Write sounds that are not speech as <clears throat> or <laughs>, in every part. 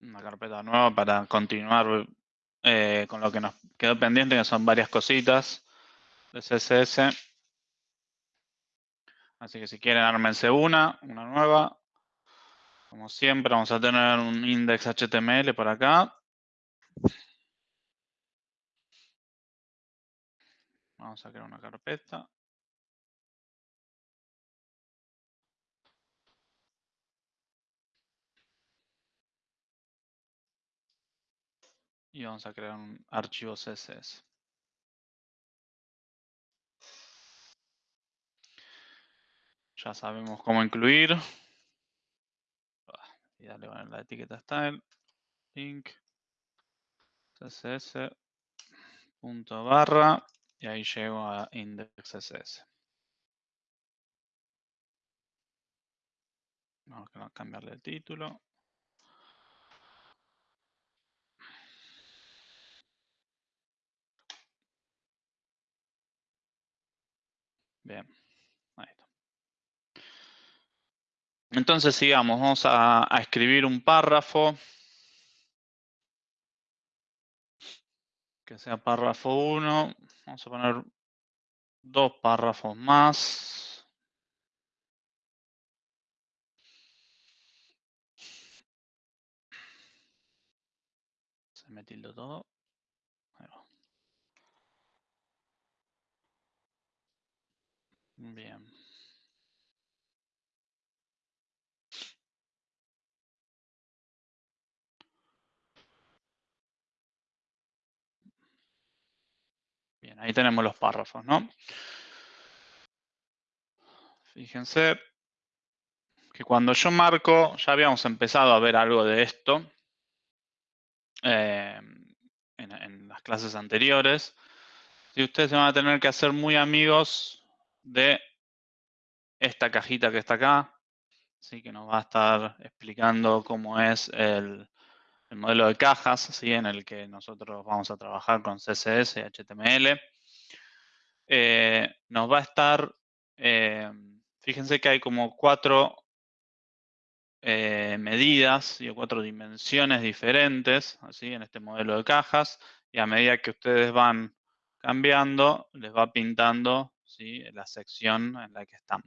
una carpeta nueva para continuar eh, con lo que nos quedó pendiente, que son varias cositas de CSS. Así que si quieren, ármense una, una nueva. Como siempre, vamos a tener un index HTML por acá. Vamos a crear una carpeta. Y vamos a crear un archivo CSS. Ya sabemos cómo incluir. Y dale la etiqueta style. Link. CSS. Punto barra. Y ahí llego a index.css. Vamos a cambiarle el título. Bien, ahí está. Entonces sigamos, vamos a, escribir un párrafo. Que sea párrafo 1. Vamos a poner dos párrafos más. Se me tildó todo. Bien. Bien, ahí tenemos los párrafos, ¿no? Fíjense que cuando yo marco, ya habíamos empezado a ver algo de esto eh, en, las clases anteriores. Si ustedes se van a tener que hacer muy amigos de esta cajita que está acá, ¿sí? que nos va a estar explicando cómo es el, modelo de cajas ¿sí? en el que nosotros vamos a trabajar con CSS y HTML. Eh, nos va a estar, eh, fíjense que hay como cuatro eh, medidas y cuatro dimensiones diferentes así en este modelo de cajas y a medida que ustedes van cambiando, les va pintando la sección en la que están.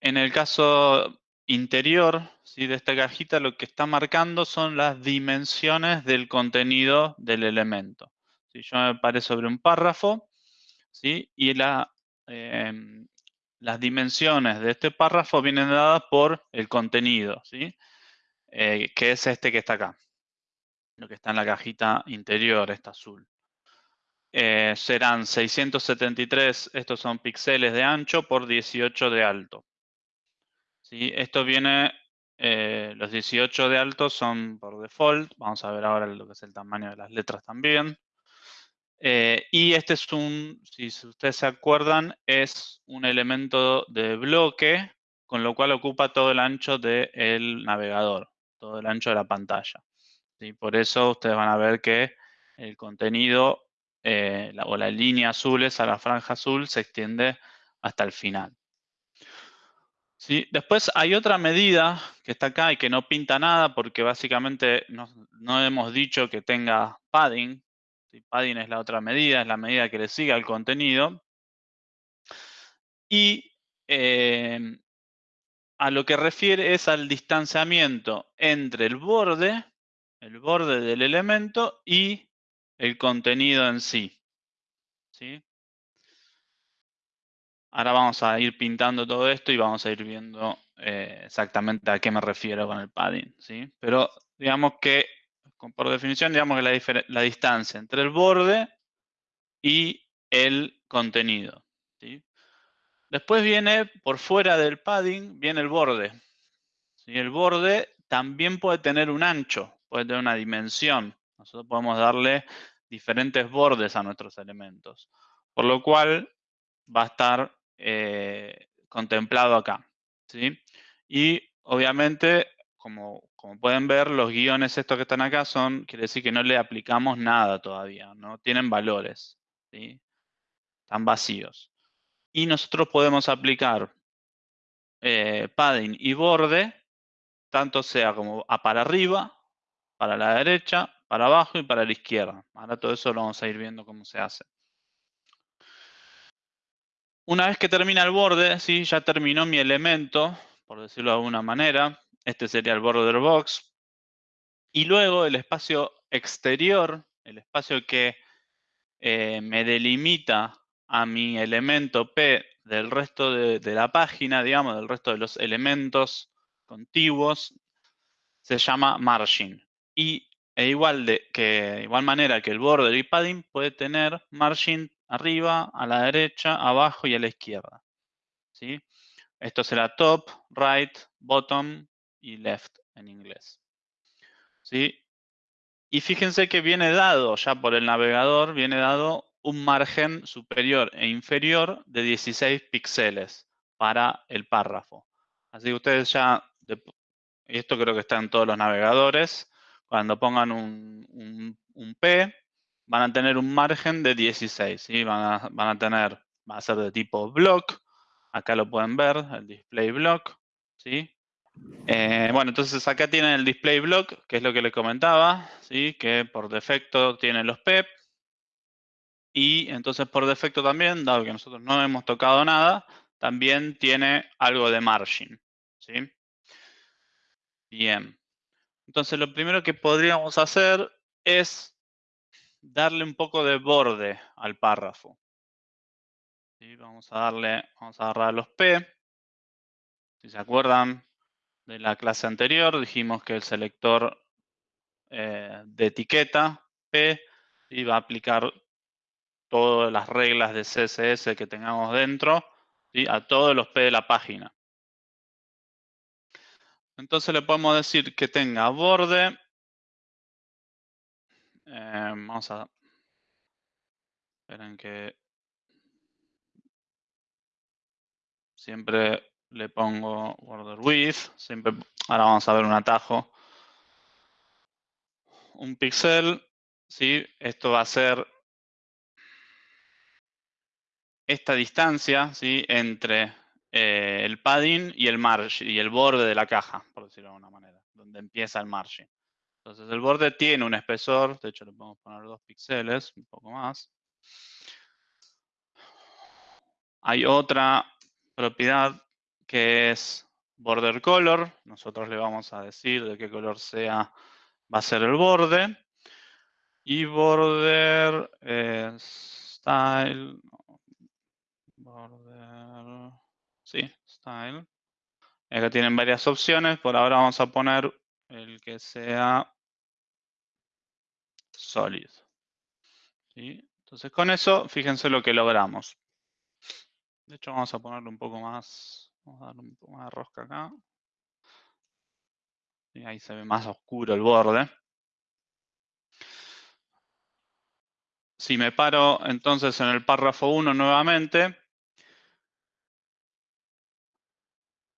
En el caso interior ¿sí? de esta cajita, lo que está marcando son las dimensiones del contenido del elemento. Si Yo me paré sobre un párrafo ¿sí? y em, las dimensiones de este párrafo vienen dadas por el contenido, ¿sí? Eh, que es este que está acá, lo que está en la cajita interior, esta azul. Eh, serán 673, estos son píxeles de ancho por 18 de alto. ¿Sí? Esto viene, eh, los 18 de alto son por default. Vamos a ver ahora lo que es el tamaño de las letras también. Eh, y este es un, si ustedes se acuerdan, es un elemento de bloque, con lo cual ocupa todo el ancho del navegador, todo el ancho de la pantalla. ¿Sí? Por eso ustedes van a ver que el contenido eh, la, o la línea azul, esa la franja azul, se extiende hasta el final. ¿Sí? Después hay otra medida que está acá y que no pinta nada porque básicamente no, hemos dicho que tenga padding. Padding es la otra medida, es la medida que le sigue al contenido. Y eh, a lo que refiere es al distanciamiento entre el borde, el borde del elemento y el contenido en sí. ¿sí? Ahora vamos a ir pintando todo esto y vamos a ir viendo eh, exactamente a qué me refiero con el padding. ¿sí? Pero digamos que, por definición, digamos que la, la distancia entre el borde y el contenido. ¿sí? Después viene, por fuera del padding, viene el borde. ¿sí? El borde también puede tener un ancho, puede tener una dimensión. Nosotros podemos darle diferentes bordes a nuestros elementos, por lo cual va a estar eh, contemplado acá. ¿sí? Y obviamente, como, como, pueden ver, los guiones estos que están acá son, quiere decir que no le aplicamos nada todavía, no tienen valores, ¿sí? están vacíos. Y nosotros podemos aplicar eh, padding y borde tanto sea como a para arriba, para la derecha, para abajo y para la izquierda. Ahora todo eso lo vamos a ir viendo cómo se hace. Una vez que termina el borde, ¿sí? ya terminó mi elemento, por decirlo de alguna manera. Este sería el border box. Y luego el espacio exterior, el espacio que eh, me delimita a mi elemento P del resto de, la página, digamos, del resto de los elementos contiguos, se llama margin. Y e igual de que igual manera que el border y padding puede tener margin arriba, a la derecha, abajo y a la izquierda. ¿sí? Esto será top, right, bottom y left en inglés. ¿sí? Y fíjense que viene dado ya por el navegador, viene dado un margen superior e inferior de 16 píxeles para el párrafo. Así que ustedes ya, esto creo que está en todos los navegadores, cuando pongan un, P, van a tener un margen de 16, ¿sí? van, a, tener, va a ser de tipo block, acá lo pueden ver, el display block, ¿sí? Eh, bueno, entonces acá tienen el display block, que es lo que les comentaba, ¿sí? que por defecto tiene los PEP. Y entonces por defecto también, dado que nosotros no hemos tocado nada, también tiene algo de margin. ¿sí? Bien. Entonces lo primero que podríamos hacer es darle un poco de borde al párrafo. Vamos a darle, vamos a agarrar los P. Si se acuerdan de la clase anterior, dijimos que el selector eh, de etiqueta P iba a aplicar todas las reglas de CSS que tengamos dentro a todos los P de la página. Entonces le podemos decir que tenga borde. Eh, vamos a... Esperen que... Siempre le pongo border width. Siempre, ahora vamos a ver un atajo. Un píxel. ¿sí? Esto va a ser esta distancia ¿sí? entre eh, el padding y el margin, y el borde de la caja, por decirlo de alguna manera, donde empieza el margin. Entonces el borde tiene un espesor, de hecho le podemos poner dos píxeles, un poco más. Hay otra propiedad que es border color. Nosotros le vamos a decir de qué color sea, va a ser el borde. Y border eh, style, border Sí, style. Acá tienen varias opciones. Por ahora vamos a poner el que sea solid. Entonces con eso, fíjense lo que logramos. De hecho, vamos a ponerle un poco más, vamos a darle un poco más de rosca acá. Y ahí se ve más oscuro el borde. Si me paro entonces en el párrafo 1 nuevamente,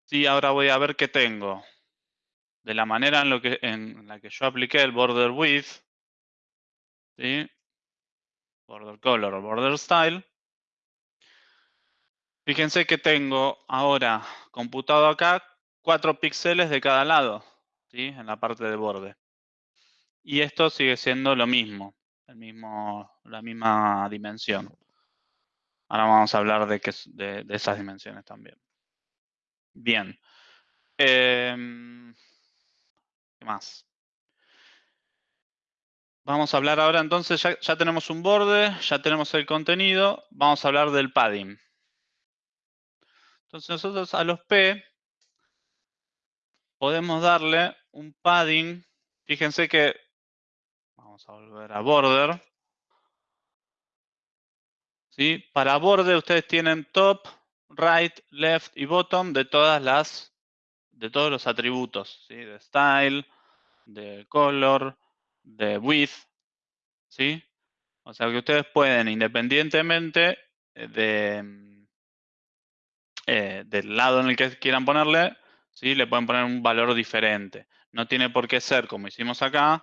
Sí, ahora voy a ver qué tengo. De la manera en, lo que, en la que yo apliqué el border width, border color o border style, fíjense que tengo ahora computado acá cuatro píxeles de cada lado, ¿sí? en la parte de borde. Y esto sigue siendo lo mismo, el mismo la misma dimensión. Ahora vamos a hablar de, que, de esas dimensiones también. Bien. Em, ¿Qué más? Vamos a hablar ahora entonces, ya, tenemos un borde, ya tenemos el contenido, vamos a hablar del padding. Entonces nosotros a los P podemos darle un padding. Fíjense que, vamos a volver a border. ¿Sí? Para borde ustedes tienen top, right, left y bottom de todas las, de todos los atributos, ¿sí? de style, de color, de width, ¿sí? O sea que ustedes pueden, independientemente de, eh, del lado en el que quieran ponerle, ¿sí? le pueden poner un valor diferente. No tiene por qué ser, como hicimos acá,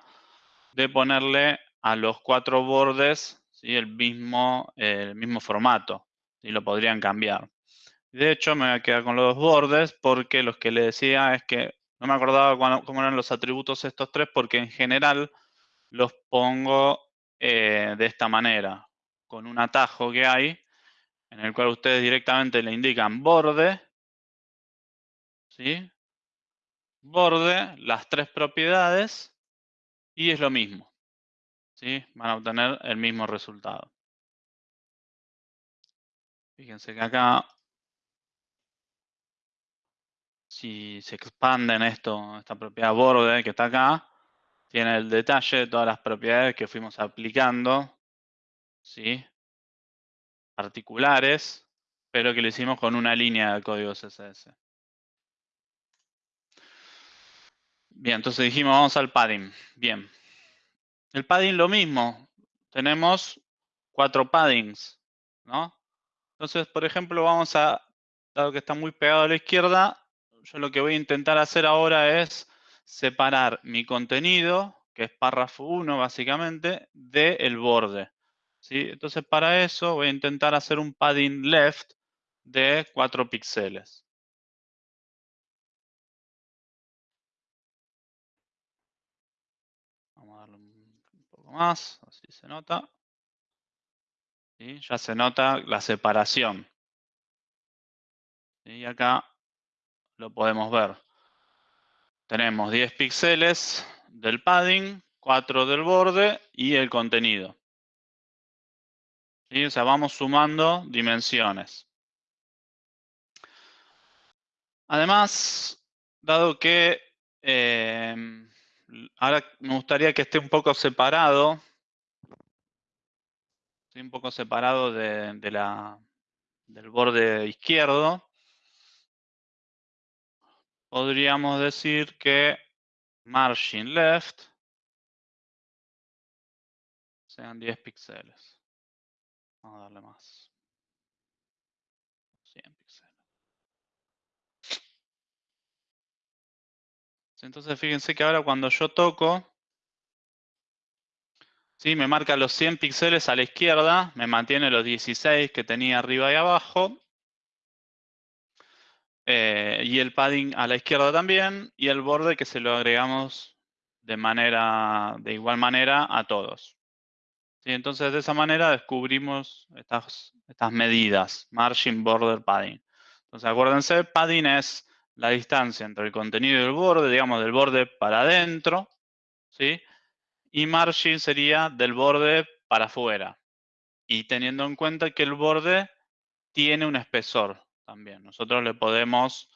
de ponerle a los cuatro bordes ¿sí? el, mismo, el mismo formato. Y lo podrían cambiar. De hecho, me voy a quedar con los dos bordes porque lo que le decía es que no me acordaba cómo eran los atributos estos tres porque en general los pongo eh, de esta manera, con un atajo que hay, en el cual ustedes directamente le indican borde, ¿sí? Borde, las tres propiedades, y es lo mismo. ¿sí? Van a obtener el mismo resultado. Fíjense que acá, si se expanden esto, esta propiedad borde que está acá, tiene el detalle de todas las propiedades que fuimos aplicando, ¿sí? particulares, pero que lo hicimos con una línea de código CSS. Bien, entonces dijimos vamos al padding. Bien. El padding lo mismo. Tenemos cuatro paddings, ¿no? Entonces, por ejemplo, vamos a, dado que está muy pegado a la izquierda, yo lo que voy a intentar hacer ahora es separar mi contenido, que es párrafo 1 básicamente, del borde. ¿sí? Entonces para eso voy a intentar hacer un padding left de 4 píxeles. Vamos a darle un poco más, así se nota. Ya se nota la separación. Y acá lo podemos ver. Tenemos 10 píxeles del padding, 4 del borde y el contenido. O sea, vamos sumando dimensiones. Además, dado que eh, ahora me gustaría que esté un poco separado, un poco separado de la, del borde izquierdo, podríamos decir que margin left sean 10 píxeles. Vamos a darle más. 100 píxeles. Entonces fíjense que ahora cuando yo toco, ¿sí? me marca los 100 píxeles a la izquierda, me mantiene los 16 que tenía arriba y abajo, eh, y el padding a la izquierda también, y el borde que se lo agregamos de, manera, de igual manera a todos. ¿Sí? Entonces, de esa manera descubrimos estas, estas medidas, margin, border, padding. Entonces, acuérdense, padding es la distancia entre el contenido y el borde, digamos, del borde para adentro, ¿sí? Y margin sería del borde para afuera. Y teniendo en cuenta que el borde tiene un espesor, también. Nosotros le podemos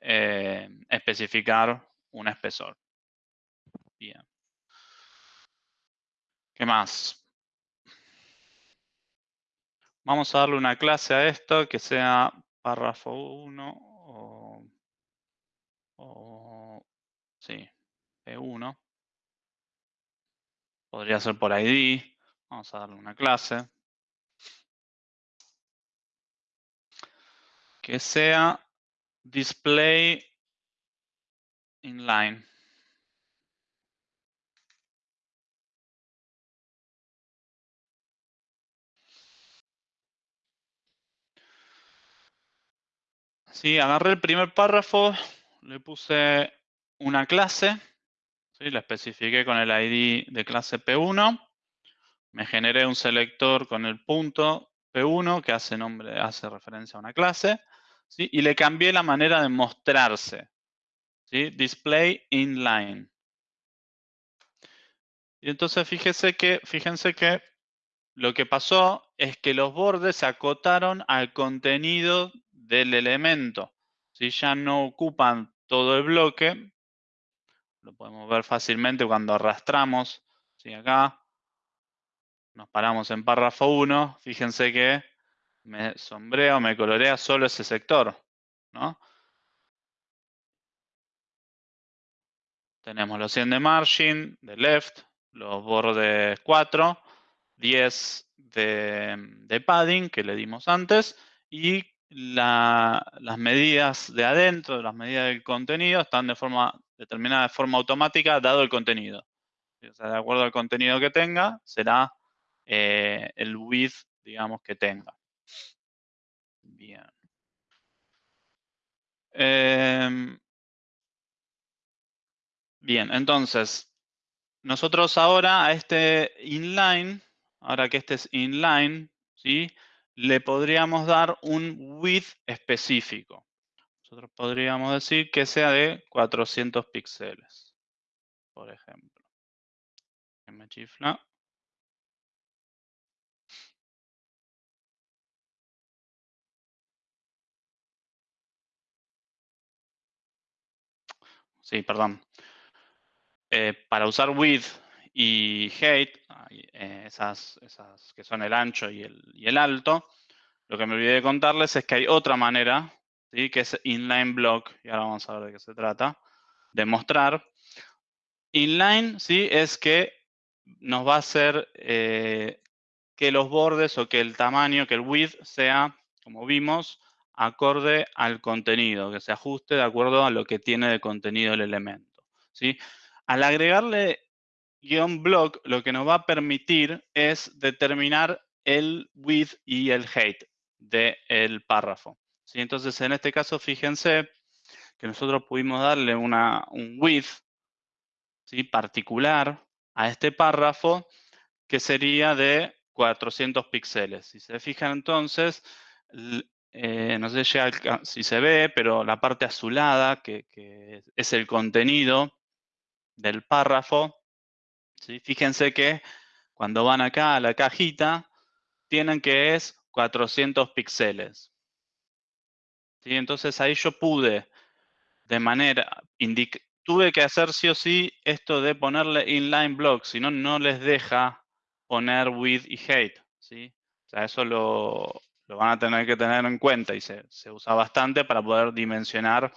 eh, especificar un espesor. Bien. ¿Qué más? Vamos a darle una clase a esto que sea párrafo 1 o, sí, P1. Podría ser por ID. Vamos a darle una clase. Que sea display inline. Sí, agarré el primer párrafo, le puse una clase, ¿sí? la especifiqué con el ID de clase P1, me generé un selector con el punto P1 que hace, nombre, hace referencia a una clase, y le cambié la manera de mostrarse. ¿sí? Display inline. Y entonces fíjense que, fíjense que lo que pasó es que los bordes se acotaron al contenido del elemento. Si ya no ocupan todo el bloque, lo podemos ver fácilmente cuando arrastramos. ¿sí? Acá nos paramos en párrafo 1. Fíjense que me sombrea o me colorea solo ese sector, ¿no? Tenemos los 100 de margin, de left, los bordes 4, 10 de, padding que le dimos antes y las medidas de adentro, las medidas del contenido están de forma determinadas de forma automática dado el contenido. O sea, de acuerdo al contenido que tenga, será eh, el width, digamos, que tenga. Bien. Em, Bien, entonces, nosotros ahora a este inline, ahora que este es inline, ¿sí? le podríamos dar un width específico. Nosotros podríamos decir que sea de 400 píxeles, por ejemplo. me chifla. Sí, perdón. Eh, para usar width y height, eh, esas, que son el ancho y el, y el, alto, lo que me olvidé de contarles es que hay otra manera, ¿sí? que es inline block, y ahora vamos a ver de qué se trata, de mostrar. Inline, ¿sí? es que nos va a hacer eh, que los bordes o que el tamaño, que el width sea, como vimos, acorde al contenido, que se ajuste de acuerdo a lo que tiene de contenido el elemento. ¿sí? Al agregarle guion block, lo que nos va a permitir es determinar el width y el height del párrafo. ¿sí? Entonces, en este caso, fíjense que nosotros pudimos darle una, un width ¿sí? particular a este párrafo que sería de 400 píxeles. Si se fijan entonces, eh, no sé si se ve, pero la parte azulada, que, es el contenido del párrafo, ¿sí? fíjense que cuando van acá a la cajita, tienen que es 400 píxeles. ¿Sí? Entonces ahí yo pude, de manera, tuve que hacer sí o sí esto de ponerle inline block, si no, no les deja poner width y height. ¿sí? O sea, eso lo, van a tener que tener en cuenta y se, se usa bastante para poder dimensionar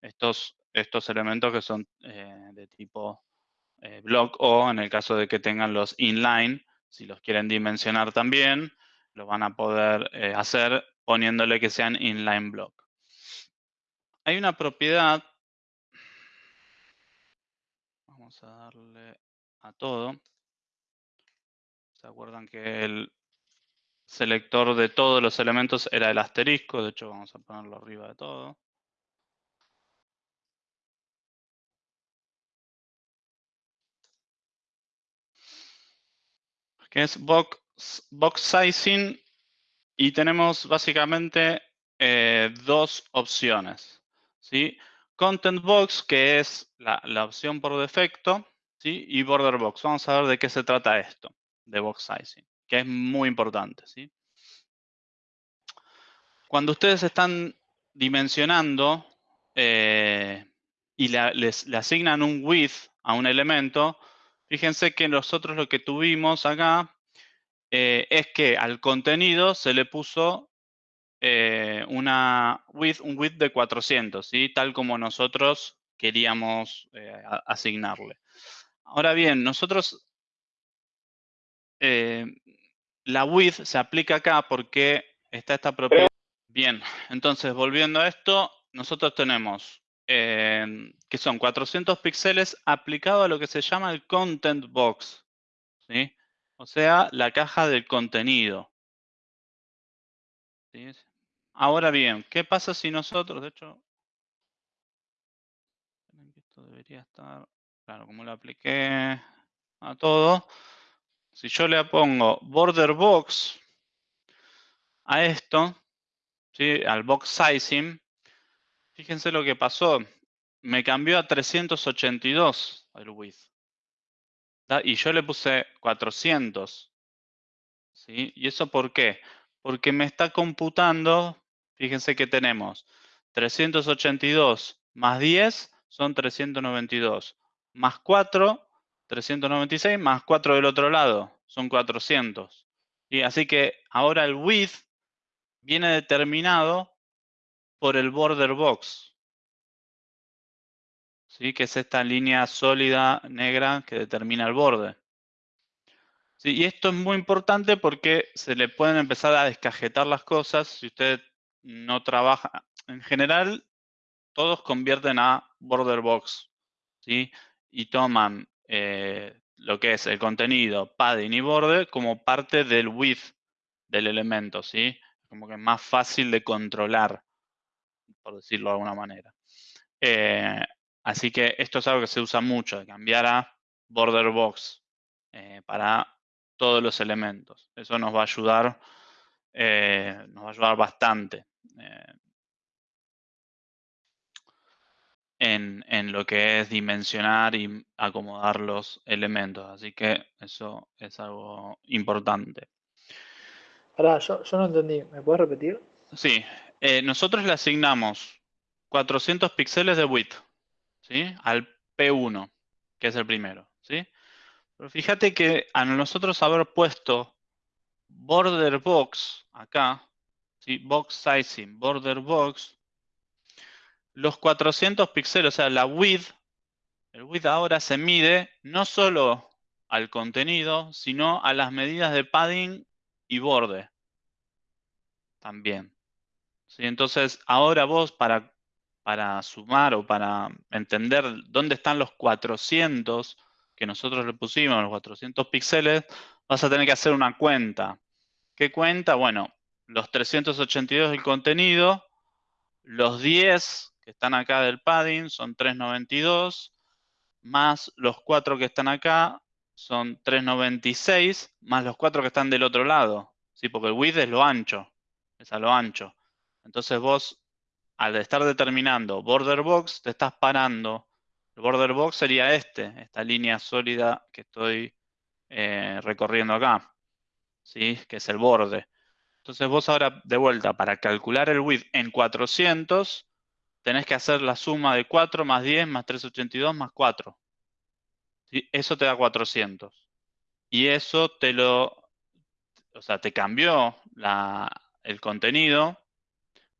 estos estos elementos que son eh, de tipo eh, block o en el caso de que tengan los inline, si los quieren dimensionar también, lo van a poder eh, hacer poniéndole que sean inline block. Hay una propiedad, vamos a darle a todo. ¿Se acuerdan que el selector de todos los elementos era el asterisco? De hecho, vamos a ponerlo arriba de todo. que es box, box sizing y tenemos básicamente eh, dos opciones. ¿sí? Content box, que es la, opción por defecto, ¿sí? y border box. Vamos a ver de qué se trata esto, de box sizing, que es muy importante. Cuando ustedes están dimensionando eh, y le, le asignan un width a un elemento, Fíjense que nosotros lo que tuvimos acá eh, es que al contenido se le puso eh, una width, un width de 400, ¿sí? tal como nosotros queríamos asignarle. Ahora bien, nosotros, la width se aplica acá porque está esta propiedad. Bien, entonces volviendo a esto, nosotros tenemos que son 400 píxeles aplicado a lo que se llama el content box, ¿sí? O sea, la caja del contenido. Ahora bien, ¿qué pasa si nosotros, de hecho, esto debería estar, claro, como lo apliqué a todo, si yo le pongo border box a esto, ¿sí? al box sizing, Fíjense lo que pasó. Me cambió a 382 el width. Y yo le puse 400. ¿sí? ¿Y eso por qué? Porque me está computando, fíjense que tenemos 382 más 10 son 392. Más 4, 396, más 4 del otro lado, son 400. y Así que ahora el width viene determinado por el border box. ¿Sí? Que es esta línea sólida negra que determina el borde. ¿Sí? Y esto es muy importante porque se le pueden empezar a descajetar las cosas si usted no trabaja. En general, todos convierten a border box. ¿sí? Y toman eh, lo que es el contenido, padding y borde como parte del width del elemento. ¿sí? Como que es más fácil de controlar por decirlo de alguna manera. Eh, Así que esto es algo que se usa mucho, de cambiar a border box eh, para todos los elementos. Eso nos va a ayudar, nos va a ayudar bastante eh, en, en, lo que es dimensionar y acomodar los elementos. Así que eso es algo importante. Ahora, yo, yo no entendí. ¿Me puedes repetir? Sí. nosotros le asignamos 400 píxeles de width ¿sí? al P1, que es el primero. ¿sí? Pero fíjate que a nosotros haber puesto border box acá, ¿sí? box sizing, border box, los 400 píxeles, o sea, la width, el width ahora se mide no solo al contenido, sino a las medidas de padding y borde también. ¿Sí? Entonces, ahora vos para, para sumar o para entender dónde están los 400 que nosotros le pusimos, los 400 píxeles, vas a tener que hacer una cuenta. ¿Qué cuenta? Bueno, los 382 del contenido, los 10 que están acá del padding son 392, más los 4 que están acá son 396, más los 4 que están del otro lado. ¿sí? Porque el width es lo ancho, es a lo ancho. Entonces vos, al estar determinando border box, te estás parando el border box sería este, esta línea sólida que estoy eh, recorriendo acá, ¿sí? que es el borde. Entonces vos ahora, de vuelta, para calcular el width en 400, tenés que hacer la suma de 4 más 10 más 382 más 4. Eso te da 400. Y eso te lo, o sea, te cambió el contenido,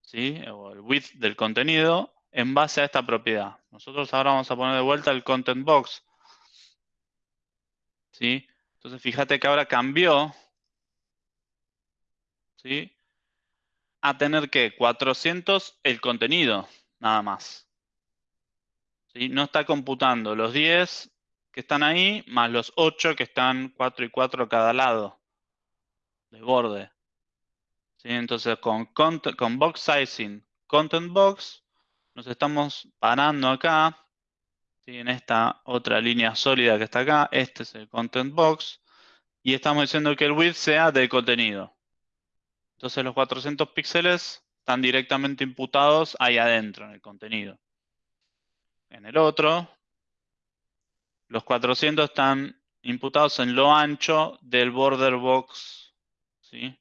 ¿sí? o el width del contenido, en base a esta propiedad. Nosotros ahora vamos a poner de vuelta el content box. ¿Sí? Entonces fíjate que ahora cambió ¿sí? a tener que 400 el contenido, nada más. ¿Sí? No está computando los 10 que están ahí, más los 8 que están 4 y 4 a cada lado de borde. ¿Sí? Entonces con, con box sizing, content box, nos estamos parando acá, en esta otra línea sólida que está acá, este es el content box, y estamos diciendo que el width sea del contenido. Entonces los 400 píxeles están directamente imputados ahí adentro, en el contenido. En el otro, los 400 están imputados en lo ancho del border box. ¿sí?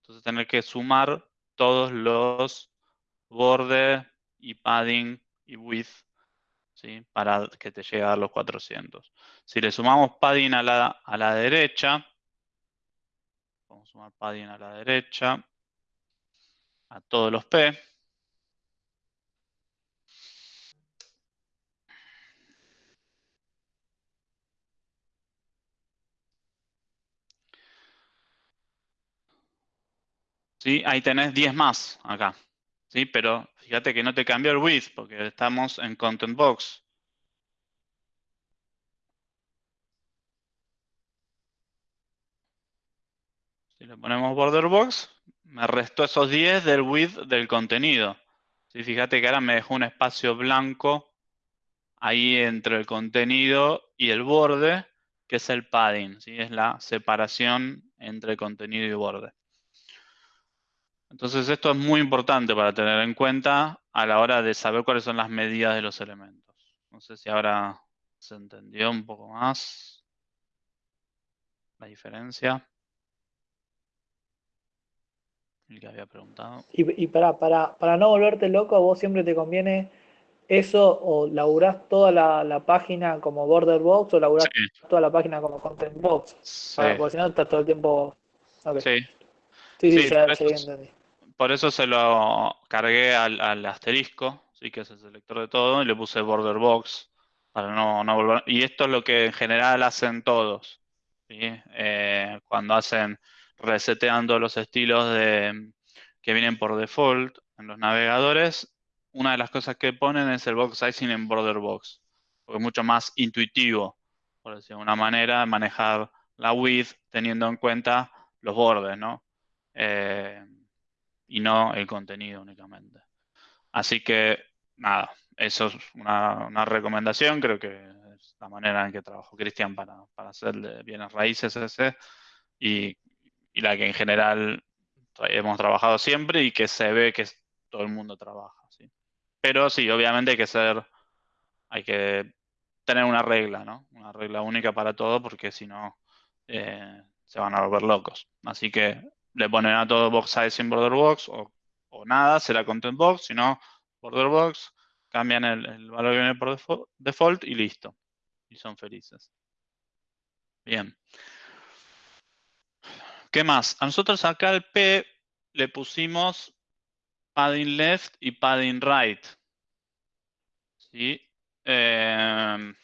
Entonces tener que sumar todos los bordes y padding y width ¿sí? para que te llegue a dar los 400. Si le sumamos padding a la, a la derecha, vamos a sumar padding a la derecha, a todos los P, ¿Sí? Ahí tenés 10 más acá. ¿Sí? Pero fíjate que no te cambió el width porque estamos en content box. Si le ponemos border box, me restó esos 10 del width del contenido. ¿Sí? Fíjate que ahora me dejó un espacio blanco ahí entre el contenido y el borde, que es el padding, ¿sí? es la separación entre contenido y borde. Entonces esto es muy importante para tener en cuenta a la hora de saber cuáles son las medidas de los elementos. No sé si ahora se entendió un poco más la diferencia. El que había preguntado. Y, para, para, para no volverte loco, a vos siempre te conviene eso o laburás toda la, página como border box o laburás toda la página como content box. porque si no estás todo el tiempo... Sí. Sí, sí, ya, entendí por eso se lo cargué al, asterisco, ¿sí? que es el selector de todo, y le puse border box para no, volver. Y esto es lo que en general hacen todos. Eh, cuando hacen reseteando los estilos de, que vienen por default en los navegadores, una de las cosas que ponen es el box sizing en border box, porque es mucho más intuitivo, por decir de una manera, manejar la width teniendo en cuenta los bordes, ¿no? Eh, y no el contenido únicamente. Así que, nada, eso es una, recomendación, creo que es la manera en que trabajó Cristian para, hacer de bienes raíces ese y, la que en general hemos trabajado siempre y que se ve que todo el mundo trabaja. ¿sí? Pero sí, obviamente hay que ser, hay que tener una regla, ¿no? Una regla única para todo porque si no eh, se van a volver locos. Así que le ponen a todo box size sin border box o, o nada, será content box, si no border box, cambian el, valor que viene por default y listo. Y son felices. Bien. ¿Qué más? A nosotros acá al P le pusimos padding left y padding right. ¿Sí? Em,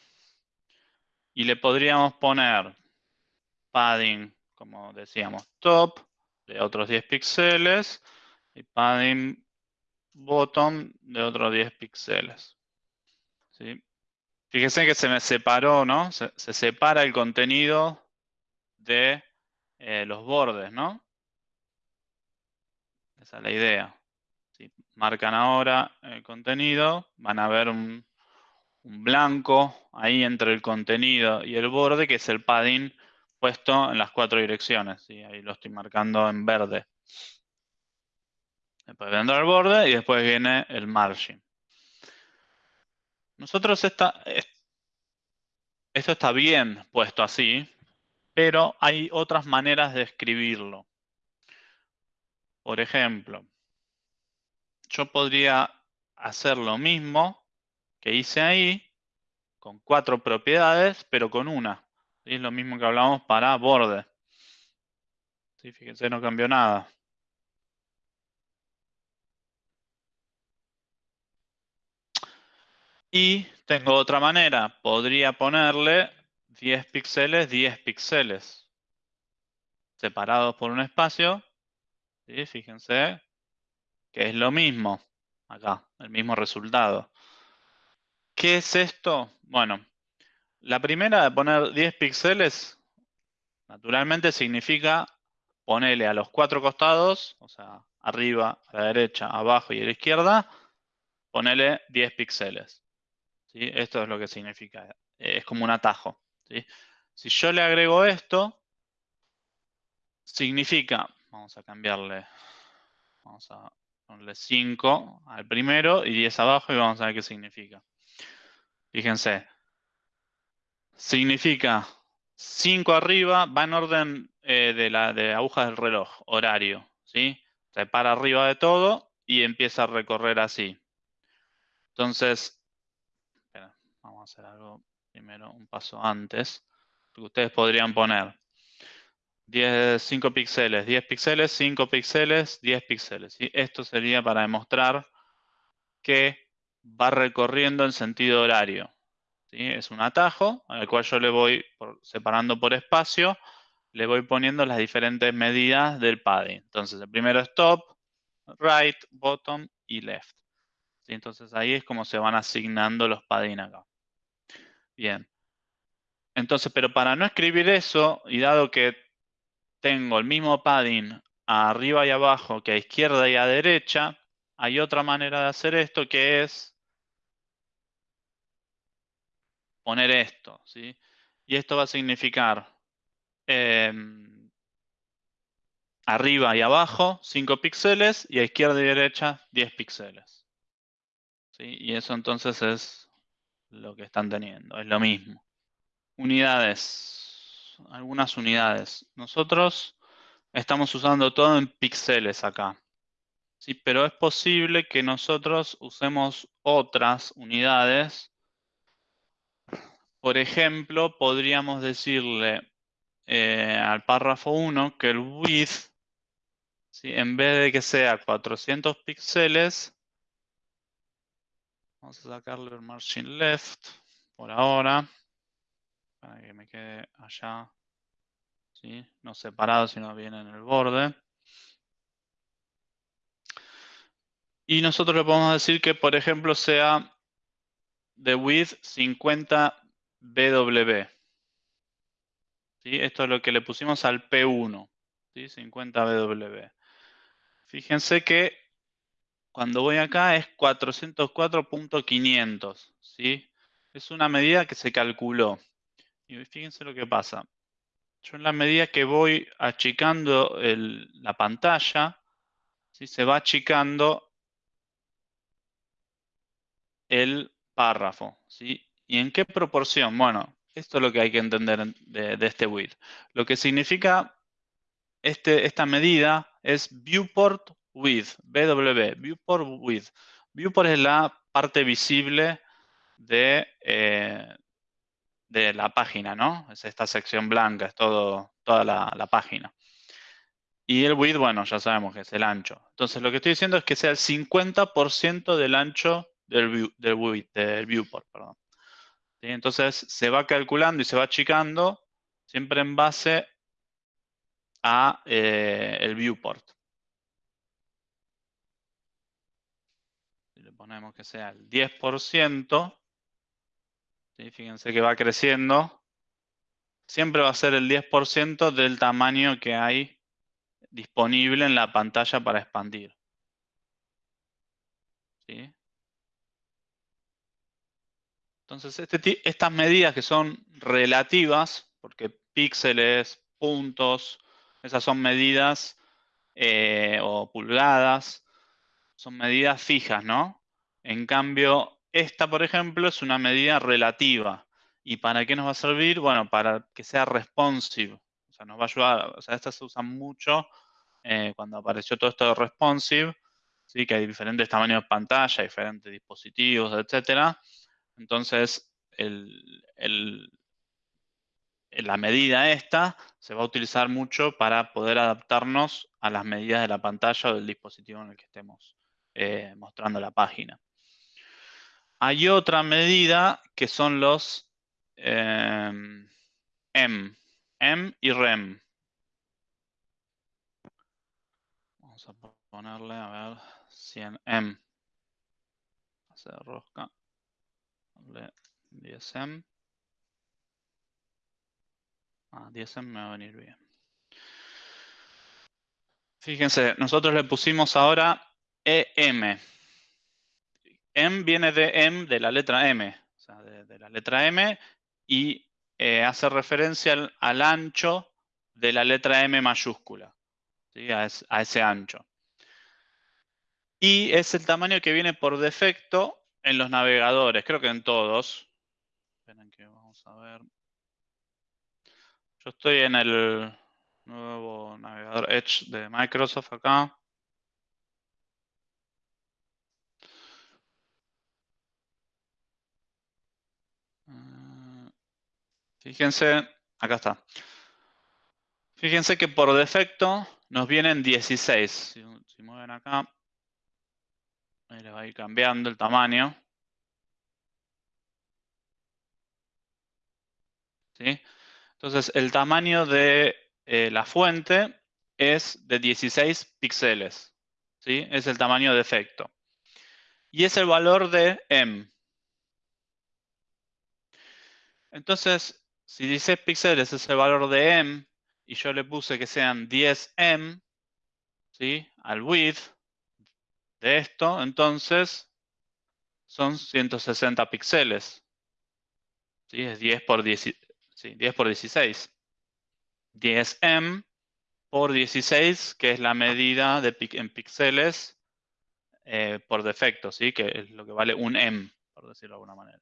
y le podríamos poner padding, como decíamos, top de otros 10 píxeles y padding bottom de otros 10 píxeles. ¿Sí? Fíjense que se me separó, ¿no? Se, separa el contenido de eh, los bordes, ¿no? Esa es la idea. Si marcan ahora el contenido, van a ver un, blanco ahí entre el contenido y el borde, que es el padding puesto en las cuatro direcciones. Ahí lo estoy marcando en verde. Después vendrá el borde y después viene el margin. Nosotros esta, esto está bien puesto así, pero hay otras maneras de escribirlo. Por ejemplo, yo podría hacer lo mismo que hice ahí, con cuatro propiedades, pero con una. Es lo mismo que hablamos para borde. ¿Sí? Fíjense, no cambió nada. Y tengo otra manera. Podría ponerle 10 píxeles, 10 píxeles. Separados por un espacio. ¿Sí? Fíjense que es lo mismo. Acá, el mismo resultado. ¿Qué es esto? Bueno, la primera de poner 10 píxeles, naturalmente significa ponerle a los cuatro costados, o sea, arriba, a la derecha, abajo y a la izquierda, ponerle 10 píxeles. ¿sí? Esto es lo que significa, es como un atajo. Si yo le agrego esto, significa, vamos a cambiarle, vamos a ponerle 5 al primero y 10 abajo y vamos a ver qué significa. Fíjense. Significa 5 arriba, va en orden eh, de la de agujas del reloj, horario. ¿sí? Se para arriba de todo y empieza a recorrer así. Entonces, vamos a hacer algo primero, un paso antes. ustedes podrían poner 10, 5 píxeles, 10 píxeles, 5 píxeles, 10 píxeles. ¿sí? Esto sería para demostrar que va recorriendo en sentido horario. ¿sí? Es un atajo al cual yo le voy separando por espacio, le voy poniendo las diferentes medidas del padding. Entonces, el primero es top, right, bottom y left. Entonces, ahí es como se van asignando los padding acá. Bien. Entonces, pero para no escribir eso, y dado que tengo el mismo padding arriba y abajo que a izquierda y a derecha, hay otra manera de hacer esto que es poner esto, ¿sí? Y esto va a significar em, arriba y abajo 5 píxeles y a izquierda y derecha 10 píxeles. ¿Sí? Y eso entonces es lo que están teniendo, es lo mismo. Unidades, algunas unidades. Nosotros estamos usando todo en píxeles acá. ¿sí? Pero es posible que nosotros usemos otras unidades por ejemplo, podríamos decirle eh, al párrafo 1 que el width, en vez de que sea 400 píxeles, vamos a sacarle el margin left por ahora, para que me quede allá, no separado, sino bien en el borde. Y nosotros le podemos decir que, por ejemplo, sea de width 50 BW. ¿Sí? Esto es lo que le pusimos al P1. ¿sí? 50 BW. Fíjense que cuando voy acá es 404.500, ¿sí? Es una medida que se calculó. Y fíjense lo que pasa. Yo en la medida que voy achicando la pantalla, ¿sí? se va achicando el párrafo. ¿sí? ¿Y en qué proporción? Bueno, esto es lo que hay que entender de, este width. Lo que significa este, esta medida es viewport width, BW, viewport width. Viewport es la parte visible de, eh, de la página, ¿no? Es esta sección blanca, es todo, toda la, página. Y el width, bueno, ya sabemos que es el ancho. Entonces, lo que estoy diciendo es que sea el 50% del ancho del, del, width, del viewport. Perdón. Entonces, se va calculando y se va achicando siempre en base a eh, el viewport. Si le ponemos que sea el 10%, fíjense que va creciendo, siempre va a ser el 10% del tamaño que hay disponible en la pantalla para expandir. Entonces, este estas medidas que son relativas, porque píxeles, puntos, esas son medidas eh, o pulgadas, son medidas fijas, ¿no? En cambio, esta, por ejemplo, es una medida relativa. ¿Y para qué nos va a servir? Bueno, para que sea responsive. O sea, nos va a ayudar. O sea, estas se usan mucho eh, cuando apareció todo esto de responsive, ¿sí? que hay diferentes tamaños de pantalla, diferentes dispositivos, etcétera. Entonces, la medida esta se va a utilizar mucho para poder adaptarnos a las medidas de la pantalla o del dispositivo en el que estemos eh, mostrando la página. Hay otra medida que son los em, M, M y REM. Vamos a ponerle, a ver, 100 M. Hacer rosca. 10M. Ah, 10M me va a venir bien. Fíjense, nosotros le pusimos ahora EM. M viene de M, de la letra M, o sea, de, la letra M, y eh, hace referencia al, ancho de la letra M mayúscula, a, ese ancho. Y es el tamaño que viene por defecto en los navegadores, creo que en todos. Esperen que vamos a ver. Yo estoy en el nuevo navegador Edge de Microsoft acá. Fíjense, acá está. Fíjense que por defecto nos vienen 16. Si, mueven acá, ahí les va a ir cambiando el tamaño. ¿Sí? Entonces, el tamaño de eh, la fuente es de 16 píxeles. ¿sí? Es el tamaño de defecto. Y es el valor de M. Entonces, si 16 píxeles es el valor de m y yo le puse que sean 10m, ¿sí? Al width de esto, entonces son 160 píxeles. ¿Sí? Es 10 por, 10, 10 por 16. 10m por 16, que es la medida de, en píxeles eh, por defecto, ¿sí? que es lo que vale un m, por decirlo de alguna manera.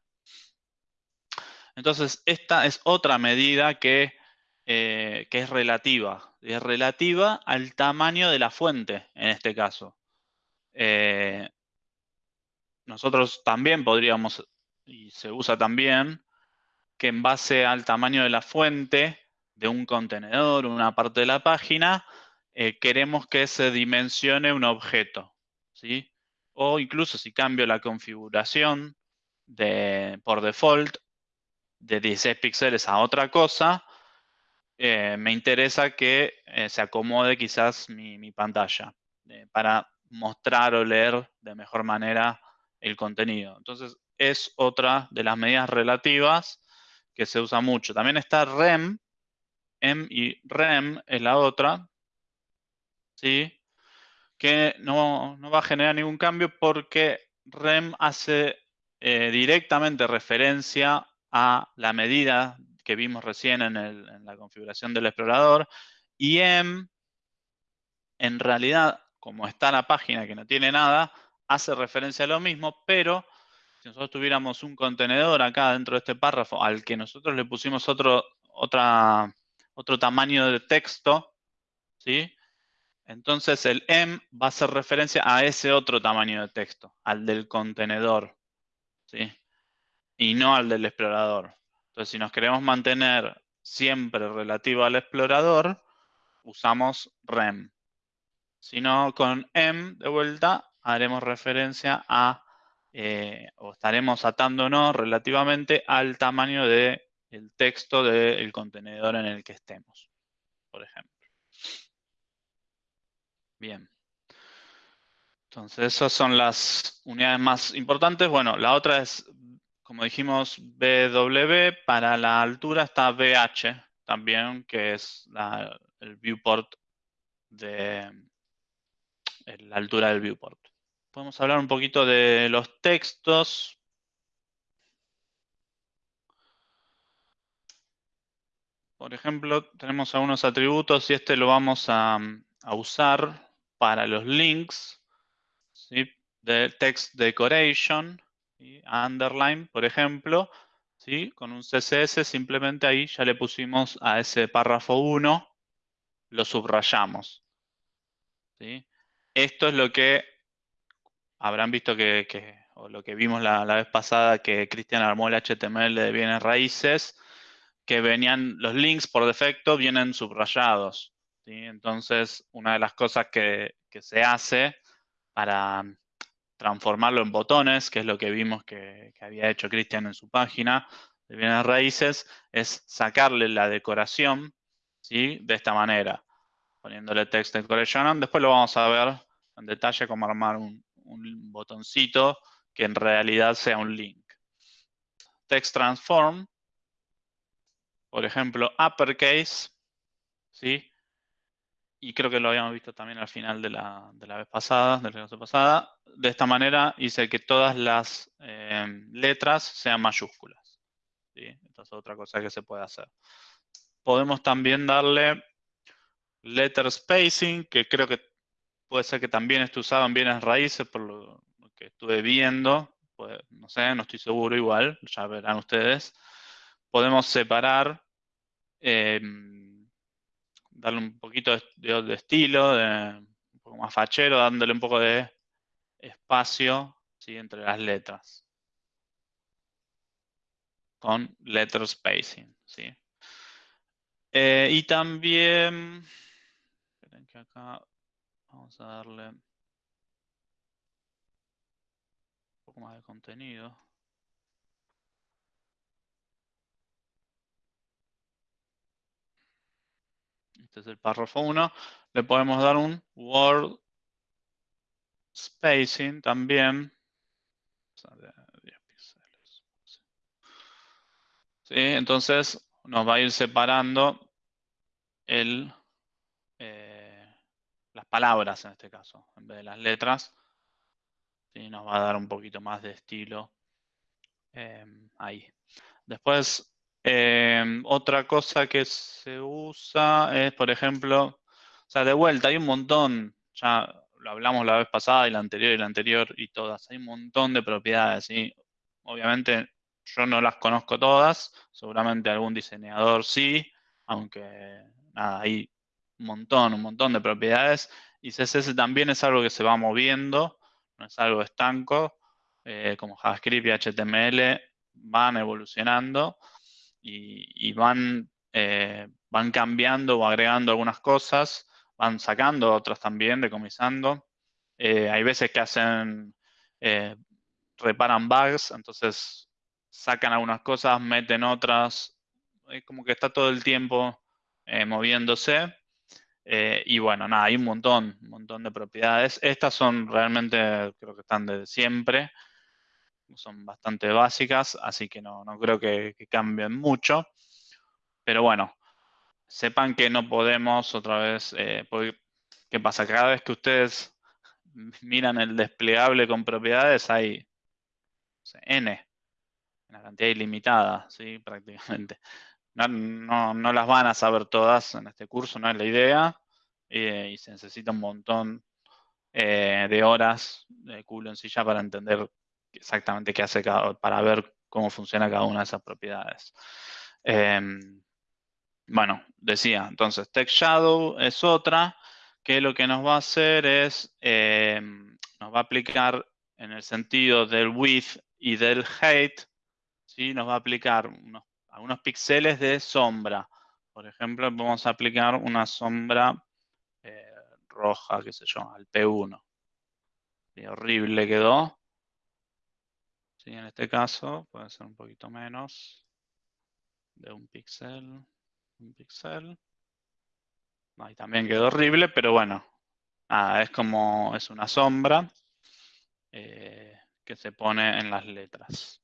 Entonces, esta es otra medida que, eh, que es relativa. Es relativa al tamaño de la fuente, en este caso. Eh, nosotros también podríamos, y se usa también, que en base al tamaño de la fuente de un contenedor, una parte de la página, eh, queremos que se dimensione un objeto. ¿sí? O incluso si cambio la configuración de, por default, de 16 píxeles a otra cosa, eh, me interesa que eh, se acomode quizás mi, pantalla eh, para mostrar o leer de mejor manera el contenido. Entonces, es otra de las medidas relativas que se usa mucho. También está REM, M y REM es la otra, ¿sí? que no, va a generar ningún cambio porque REM hace directamente referencia a la medida que vimos recién en, la configuración del explorador y M, en realidad, como está la página que no tiene nada, hace referencia a lo mismo, pero si nosotros tuviéramos un contenedor acá dentro de este párrafo al que nosotros le pusimos otro, otro tamaño de texto, ¿sí? Entonces el M va a hacer referencia a ese otro tamaño de texto, al del contenedor, ¿sí? Y no al del explorador. Entonces, si nos queremos mantener siempre relativo al explorador, usamos rem. Si no, con m de vuelta haremos referencia a, eh, o estaremos atándonos relativamente al tamaño del texto del contenedor en el que estemos, por ejemplo. Bien. Entonces, esas son las unidades más importantes. Bueno, la otra es, como dijimos, BW. Para la altura está BH también, que es el viewport de la altura del viewport. Podemos hablar un poquito de los textos. Por ejemplo, tenemos algunos atributos y este lo vamos a usar para los links ¿sí? de text decoration, y underline, por ejemplo, ¿sí? con un CSS simplemente ahí ya le pusimos a ese párrafo 1, lo subrayamos. ¿sí? Esto es lo que habrán visto que, o lo que vimos la, la, vez pasada que Cristian armó el HTML de bienes raíces, que venían los links por defecto, vienen subrayados. Entonces, una de las cosas que, se hace para transformarlo en botones, que es lo que vimos que, había hecho Cristian en su página de bienes raíces, es sacarle la decoración ¿sí? de esta manera, poniéndole text decoration. Después lo vamos a ver en detalle cómo armar un, un botoncito que en realidad sea un link. Text transform, por ejemplo, uppercase, ¿sí? Y creo que lo habíamos visto también al final de la, de la vez pasada, de la clase pasada, de esta manera hice que todas las eh, letras sean mayúsculas. ¿sí? Esta es otra cosa que se puede hacer. Podemos también darle letter spacing, que creo que puede ser que también esté usado en bienes raíces, por lo que estuve viendo. No sé, no estoy seguro igual, ya verán ustedes. Podemos separar... Eh, darle un poquito de, estilo, de, un poco más fachero, dándole un poco de espacio ¿sí? entre las letras. Con letter spacing. ¿sí? Eh, y también, esperen que acá vamos a darle un poco más de contenido. Este es el párrafo 1, le podemos dar un word spacing también. ¿Sí? Entonces nos va a ir separando el, eh, las palabras en este caso, en vez de las letras. ¿Sí? Nos va a dar un poquito más de estilo eh, ahí. Después Em, otra cosa que se usa es, por ejemplo, o sea, de vuelta, hay un montón, ya lo hablamos la vez pasada y la anterior y la anterior y todas, hay un montón de propiedades y obviamente yo no las conozco todas, seguramente algún diseñador sí, aunque nada, hay un montón, un montón de propiedades y CSS también es algo que se va moviendo, no es algo estanco, eh, como JavaScript y HTML van evolucionando y, van, eh, van cambiando o agregando algunas cosas, van sacando otras también, decomisando. Eh, hay veces que hacen, eh, reparan bugs, entonces sacan algunas cosas, meten otras, es como que está todo el tiempo moviéndose. y bueno, nada, hay un montón, un montón de propiedades. Estas son realmente, creo que están de siempre son bastante básicas, así que no, creo que, cambien mucho. Pero bueno, sepan que no podemos otra vez, eh, ¿qué pasa? Cada vez que ustedes miran el desplegable con propiedades, hay N, una cantidad ilimitada, ¿sí? <laughs> prácticamente. No, las van a saber todas en este curso, no es la idea, eh, y se necesita un montón eh, de horas de culo en silla para entender exactamente qué hace cada, para ver cómo funciona cada una de esas propiedades. Em, bueno, decía, entonces text shadow es otra, que lo que nos va a hacer es, em, nos va a aplicar en el sentido del width y del height, ¿sí? nos va a aplicar unos, algunos píxeles de sombra. Por ejemplo, vamos a aplicar una sombra eh, roja, qué sé yo, al P1. horrible quedó. Sí, en este caso puede ser un poquito menos de un píxel, un píxel. Ahí también quedó horrible, pero bueno, es como, es una sombra eh, que se pone en las letras.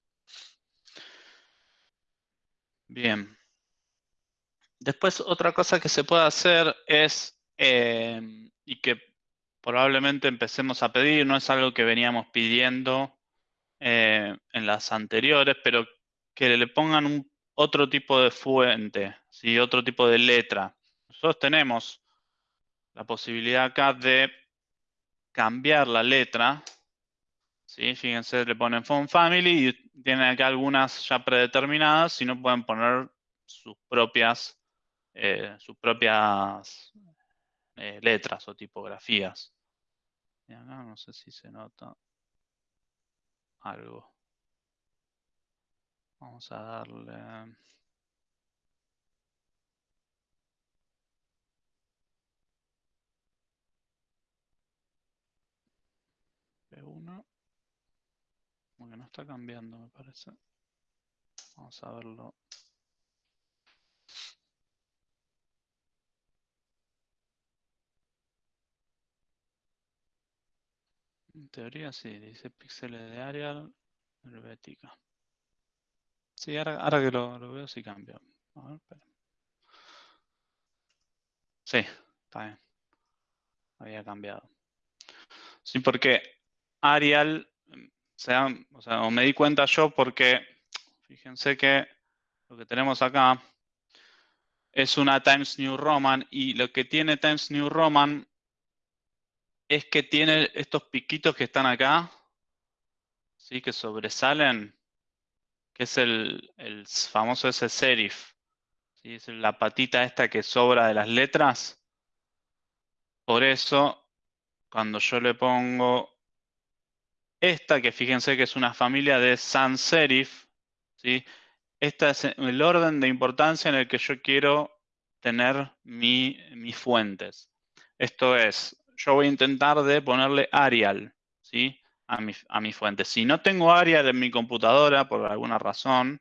Bien. Después otra cosa que se puede hacer es, eh, y que probablemente empecemos a pedir, no es algo que veníamos pidiendo eh, en las anteriores, pero que le pongan un, otro tipo de fuente, ¿sí? otro tipo de letra. Nosotros tenemos la posibilidad acá de cambiar la letra. ¿sí? Fíjense, le ponen Font Family y tienen acá algunas ya predeterminadas, y no pueden poner sus propias, eh, sus propias eh, letras o tipografías. No sé si se nota algo. Vamos a darle... P1. Como que no está cambiando, me parece. Vamos a verlo. En teoría sí, dice píxeles de Arial, helvética. Sí, ahora, que lo, veo sí cambia. A ver, Sí, está bien. Había cambiado. Sí, porque Arial, sea, o sea, o me di cuenta yo porque, fíjense que lo que tenemos acá es una Times New Roman y lo que tiene Times New Roman es que tiene estos piquitos que están acá, ¿sí? que sobresalen, que es el, famoso ese serif, ¿sí? es la patita esta que sobra de las letras. Por eso, cuando yo le pongo esta, que fíjense que es una familia de sans serif, ¿sí? Esta es el orden de importancia en el que yo quiero tener mis fuentes. Esto es, yo voy a intentar de ponerle Arial, ¿sí? A mi, a mi fuente. Si no tengo Arial en mi computadora, por alguna razón,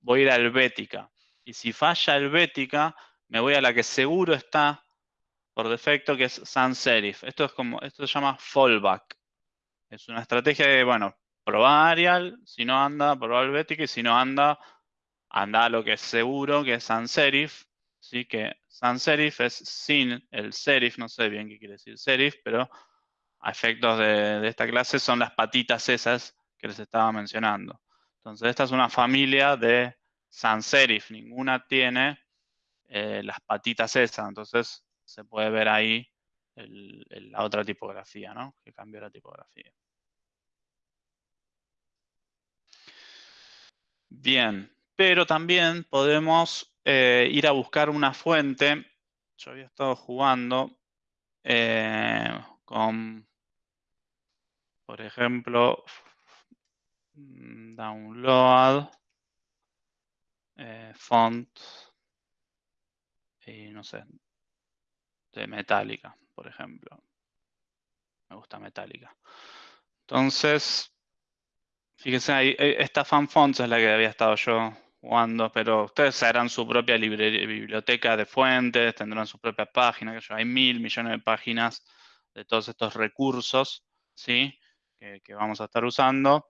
voy a ir a Helvética. Y si falla Helvética, me voy a la que seguro está por defecto, que es sans serif. Esto es como, esto se llama fallback. Es una estrategia de, bueno, probar Arial, si no anda, probar Helvética, y si no anda, anda a lo que es seguro, que es sans serif, ¿sí? Que sans serif es sin el serif, no sé bien qué quiere decir serif, pero a efectos de, esta clase son las patitas esas que les estaba mencionando. Entonces, esta es una familia de sans serif, ninguna tiene eh, las patitas esas, entonces se puede ver ahí la otra tipografía, ¿no? Que cambió la tipografía. Bien, pero también podemos eh, ir a buscar una fuente. Yo había estado jugando eh, con, por ejemplo, mm, download, eh, font, y no sé, de Metallica, por ejemplo. Me gusta Metallica. Entonces, fíjense ahí, esta fanfonts es la que había estado yo pero ustedes harán su propia biblioteca de fuentes, tendrán su propia página, hay mil millones de páginas de todos estos recursos, ¿sí? Que, vamos a estar usando.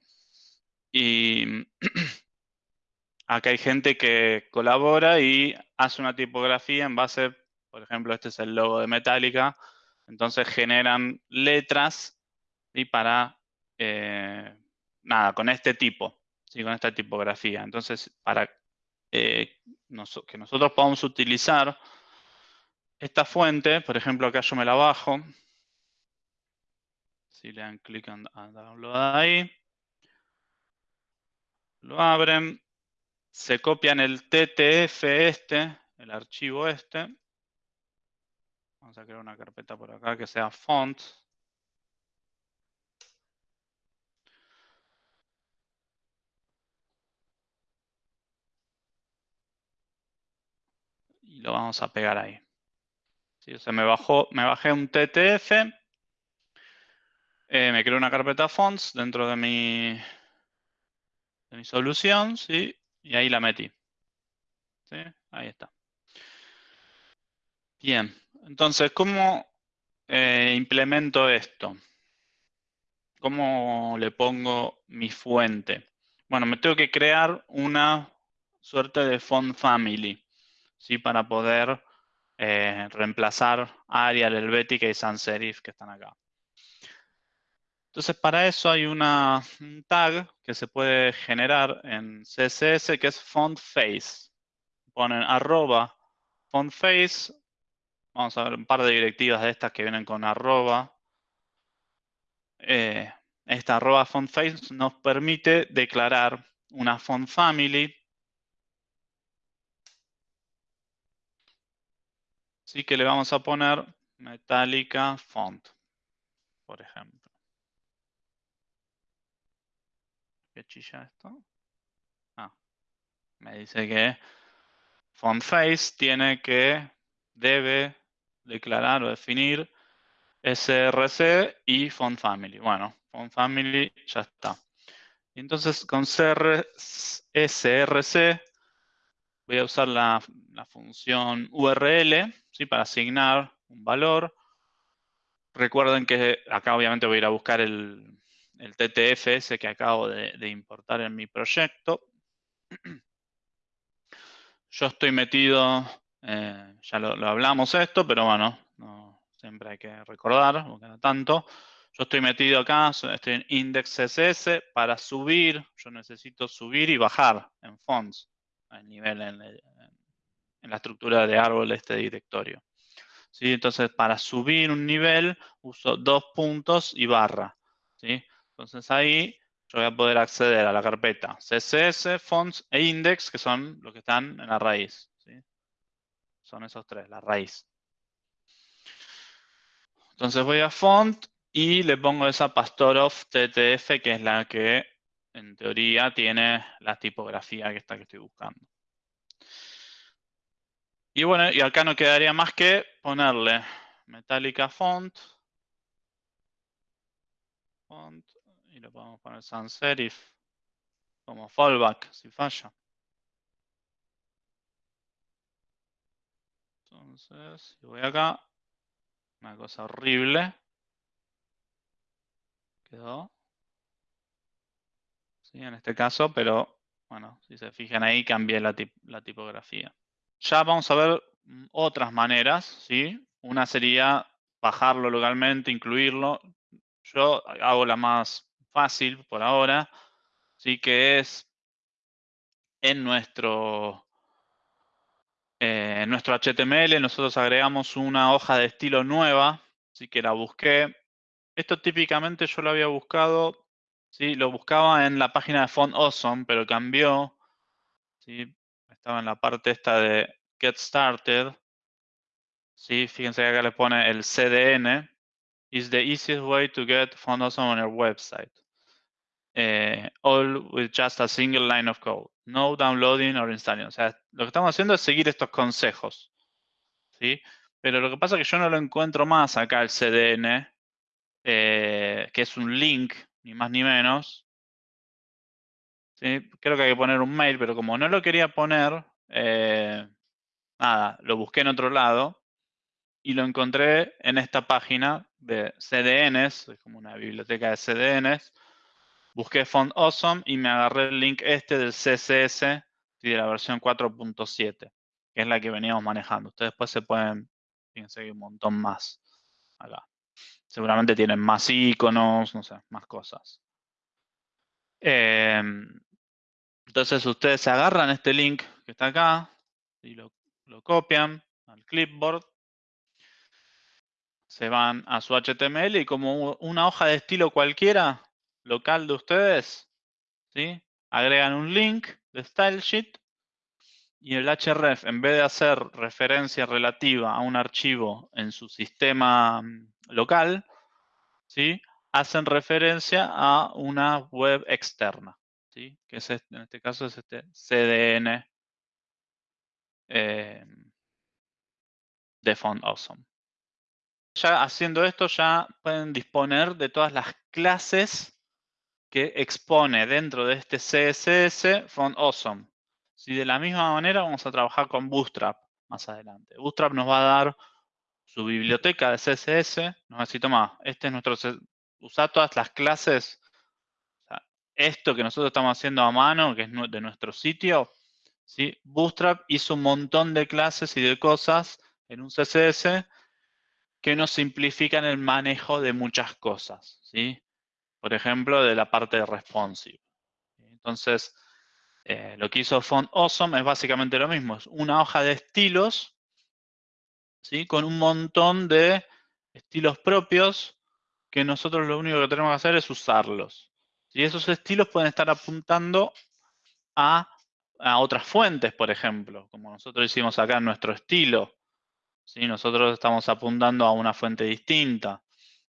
Y <clears throat> acá hay gente que colabora y hace una tipografía en base, por ejemplo, este es el logo de Metallica, Entonces generan letras y para, eh, nada, con este tipo, ¿sí? con esta tipografía. Entonces, para eh, que nosotros podamos utilizar esta fuente, por ejemplo, acá yo me la bajo. Si le dan clic en download ahí, lo abren, se copian el TTF este, el archivo este. Vamos a crear una carpeta por acá que sea font. Lo vamos a pegar ahí. ¿Sí? O sea, me, bajó, me bajé un TTF. Eh, me creo una carpeta fonts dentro de mi, de mi solución, ¿sí? Y ahí la metí. ¿Sí? Ahí está. Bien, entonces, ¿cómo eh, implemento esto? ¿Cómo le pongo mi fuente? Bueno, me tengo que crear una suerte de font family, ¿sí? Para poder eh, reemplazar Arial, Helvetica y Sans Serif que están acá. Entonces, para eso hay una, un tag que se puede generar en CSS que es font face. Ponen arroba font face Vamos a ver un par de directivas de estas que vienen con arroba. Eh, esta arroba font face nos permite declarar una font family. Así que le vamos a poner metálica font, por ejemplo. ¿Qué chilla esto? Ah, me dice que font face tiene que, debe declarar o definir src y font family. Bueno, font family ya está. Entonces con src voy a usar la, función url ¿sí? para asignar un valor. Recuerden que acá obviamente voy a ir a buscar el, el TTF ese que acabo de importar en mi proyecto. <clears throat> Yo estoy metido eh, ya lo, hablamos esto, pero bueno, siempre hay que recordar, porque no tanto. Yo estoy metido acá, estoy en index CSS. Para subir, yo necesito subir y bajar en fonts, el nivel, en, la estructura de árbol de este directorio. ¿Sí? Entonces, para subir un nivel, uso dos puntos y barra. ¿sí? Entonces ahí yo voy a poder acceder a la carpeta CSS, fonts e index, que son los que están en la raíz. Son esos tres, la raíz. Entonces voy a font y le pongo esa pastorov TTF, que es la que en teoría tiene la tipografía que está que estoy buscando. Y bueno, y acá no quedaría más que ponerle metálica font. Font. Y le podemos poner sans serif como fallback si falla. Entonces, si voy acá, una cosa horrible. Quedó. Sí, en este caso, pero bueno, si se fijan ahí, cambié la, tipografía. Ya vamos a ver mm, otras maneras, ¿sí? Una sería bajarlo localmente, incluirlo. Yo hago la más fácil por ahora, sí que es en nuestro eh, en nuestro HTML nosotros agregamos una hoja de estilo nueva, así que la busqué. Esto típicamente yo lo había buscado, ¿sí? lo buscaba en la página de Font Awesome, pero cambió. ¿sí? Estaba en la parte esta de Get Started. ¿sí? Fíjense que acá le pone el CDN. Is the easiest way to get Font Awesome on your website. Eh, all with just a single line of code. No downloading or installing. O sea, lo que estamos haciendo es seguir estos consejos. ¿sí? Pero lo que pasa es que yo no lo encuentro más acá el CDN, eh, que es un link, ni más ni menos. Creo que hay que poner un mail, pero como no lo quería poner, eh, nada, lo busqué en otro lado y lo encontré en esta página de CDNs, es como una biblioteca de CDNs, Busqué Font Awesome y me agarré el link este del CSS de la versión 4.7, que es la que veníamos manejando. Ustedes después se pueden, fíjense, hay un montón más. acá. Seguramente tienen más iconos, no sé, más cosas. Em, entonces ustedes agarran este link que está acá y lo, lo copian al clipboard se van a su HTML y como una hoja de estilo cualquiera local de ustedes, ¿sí? agregan un link de style sheet y el href, en vez de hacer referencia relativa a un archivo en su sistema mm, local, ¿sí? hacen referencia a una web externa, ¿sí? que es este, en este caso es este CDN eh, de Font Awesome ya haciendo esto ya pueden disponer de todas las clases que expone dentro de este CSS Font Awesome. Si de la misma manera vamos a trabajar con Bootstrap más adelante. Bootstrap nos va a dar su biblioteca de CSS. Nos va a decir, toma, este es nuestro... Usa todas las clases. esto que nosotros estamos haciendo a mano, que es de nuestro sitio, ¿sí? Bootstrap hizo un montón de clases y de cosas en un CSS que nos simplifican el manejo de muchas cosas, ¿sí? Por ejemplo, de la parte responsive. Entonces, eh, lo que hizo Font Awesome es básicamente lo mismo. Es una hoja de estilos, ¿sí? Con un montón de estilos propios que nosotros lo único que tenemos que hacer es usarlos. Y esos estilos pueden estar apuntando a, a otras fuentes, por ejemplo, como nosotros hicimos acá en nuestro estilo. Nosotros estamos apuntando a una fuente distinta.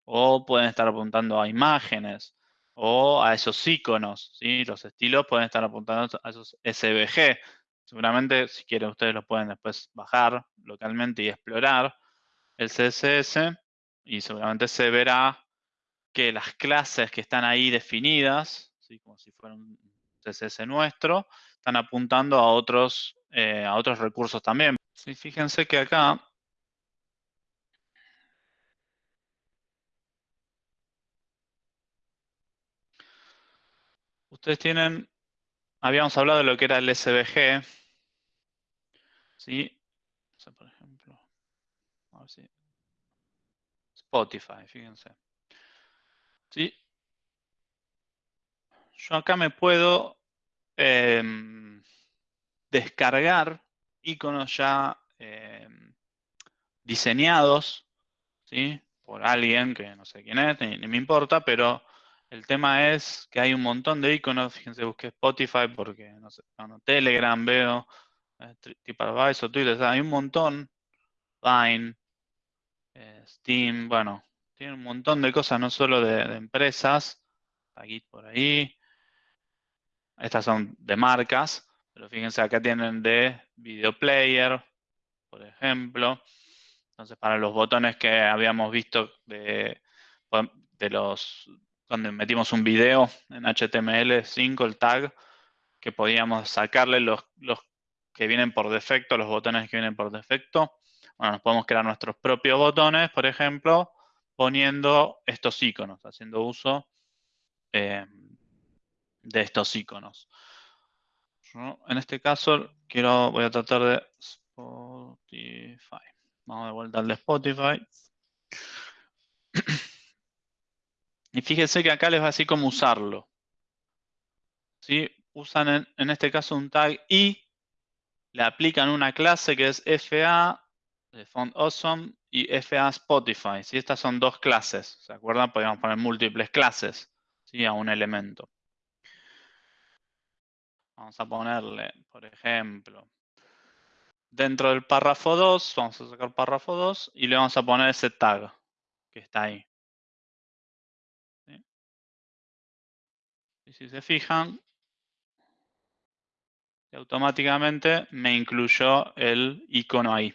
O pueden estar apuntando a imágenes o a esos iconos. ¿sí? Los estilos pueden estar apuntando a esos SVG. Seguramente, si quieren, ustedes los pueden después bajar localmente y explorar el CSS. Y seguramente se verá que las clases que están ahí definidas, ¿sí? como si fuera un CSS nuestro, están apuntando a otros, eh, a otros recursos también. Sí, fíjense que acá Ustedes tienen, habíamos hablado de lo que era el SVG. ¿Sí? por ejemplo, a ver si, Spotify, fíjense. ¿Sí? Yo acá me puedo em, descargar iconos ya em, diseñados, ¿sí? Por alguien que no sé quién es, ni me importa, pero el tema es que hay un montón de iconos. Fíjense, busqué Spotify porque, no sé, Telegram veo, eh, TripAdvisor, Twitter, hay un montón. Vine, eh, Steam, bueno, tiene un montón de cosas, no solo de, empresas. Aquí por ahí. Estas son de marcas, pero fíjense, acá tienen de video player, por ejemplo. Entonces, para los botones que habíamos visto de, de los cuando metimos un video en HTML5, el tag, que podíamos sacarle los, los que vienen por defecto, los botones que vienen por defecto. Bueno, nos podemos crear nuestros propios botones, por ejemplo, poniendo estos iconos, haciendo uso eh, de estos iconos. en este caso, quiero, voy a tratar de Spotify. Vamos de vuelta al de Spotify. <clears throat> Y fíjense que acá les va a decir cómo usarlo. ¿Sí? Usan en, este caso un tag y le aplican una clase que es FA de Font Awesome y FA Spotify. ¿sí? Estas son dos clases. ¿Se acuerdan? Podríamos poner múltiples clases a un elemento. Vamos a ponerle, por ejemplo, dentro del párrafo 2, vamos a sacar párrafo 2 y le vamos a poner ese tag que está ahí. Si se fijan, automáticamente me incluyó el icono ahí.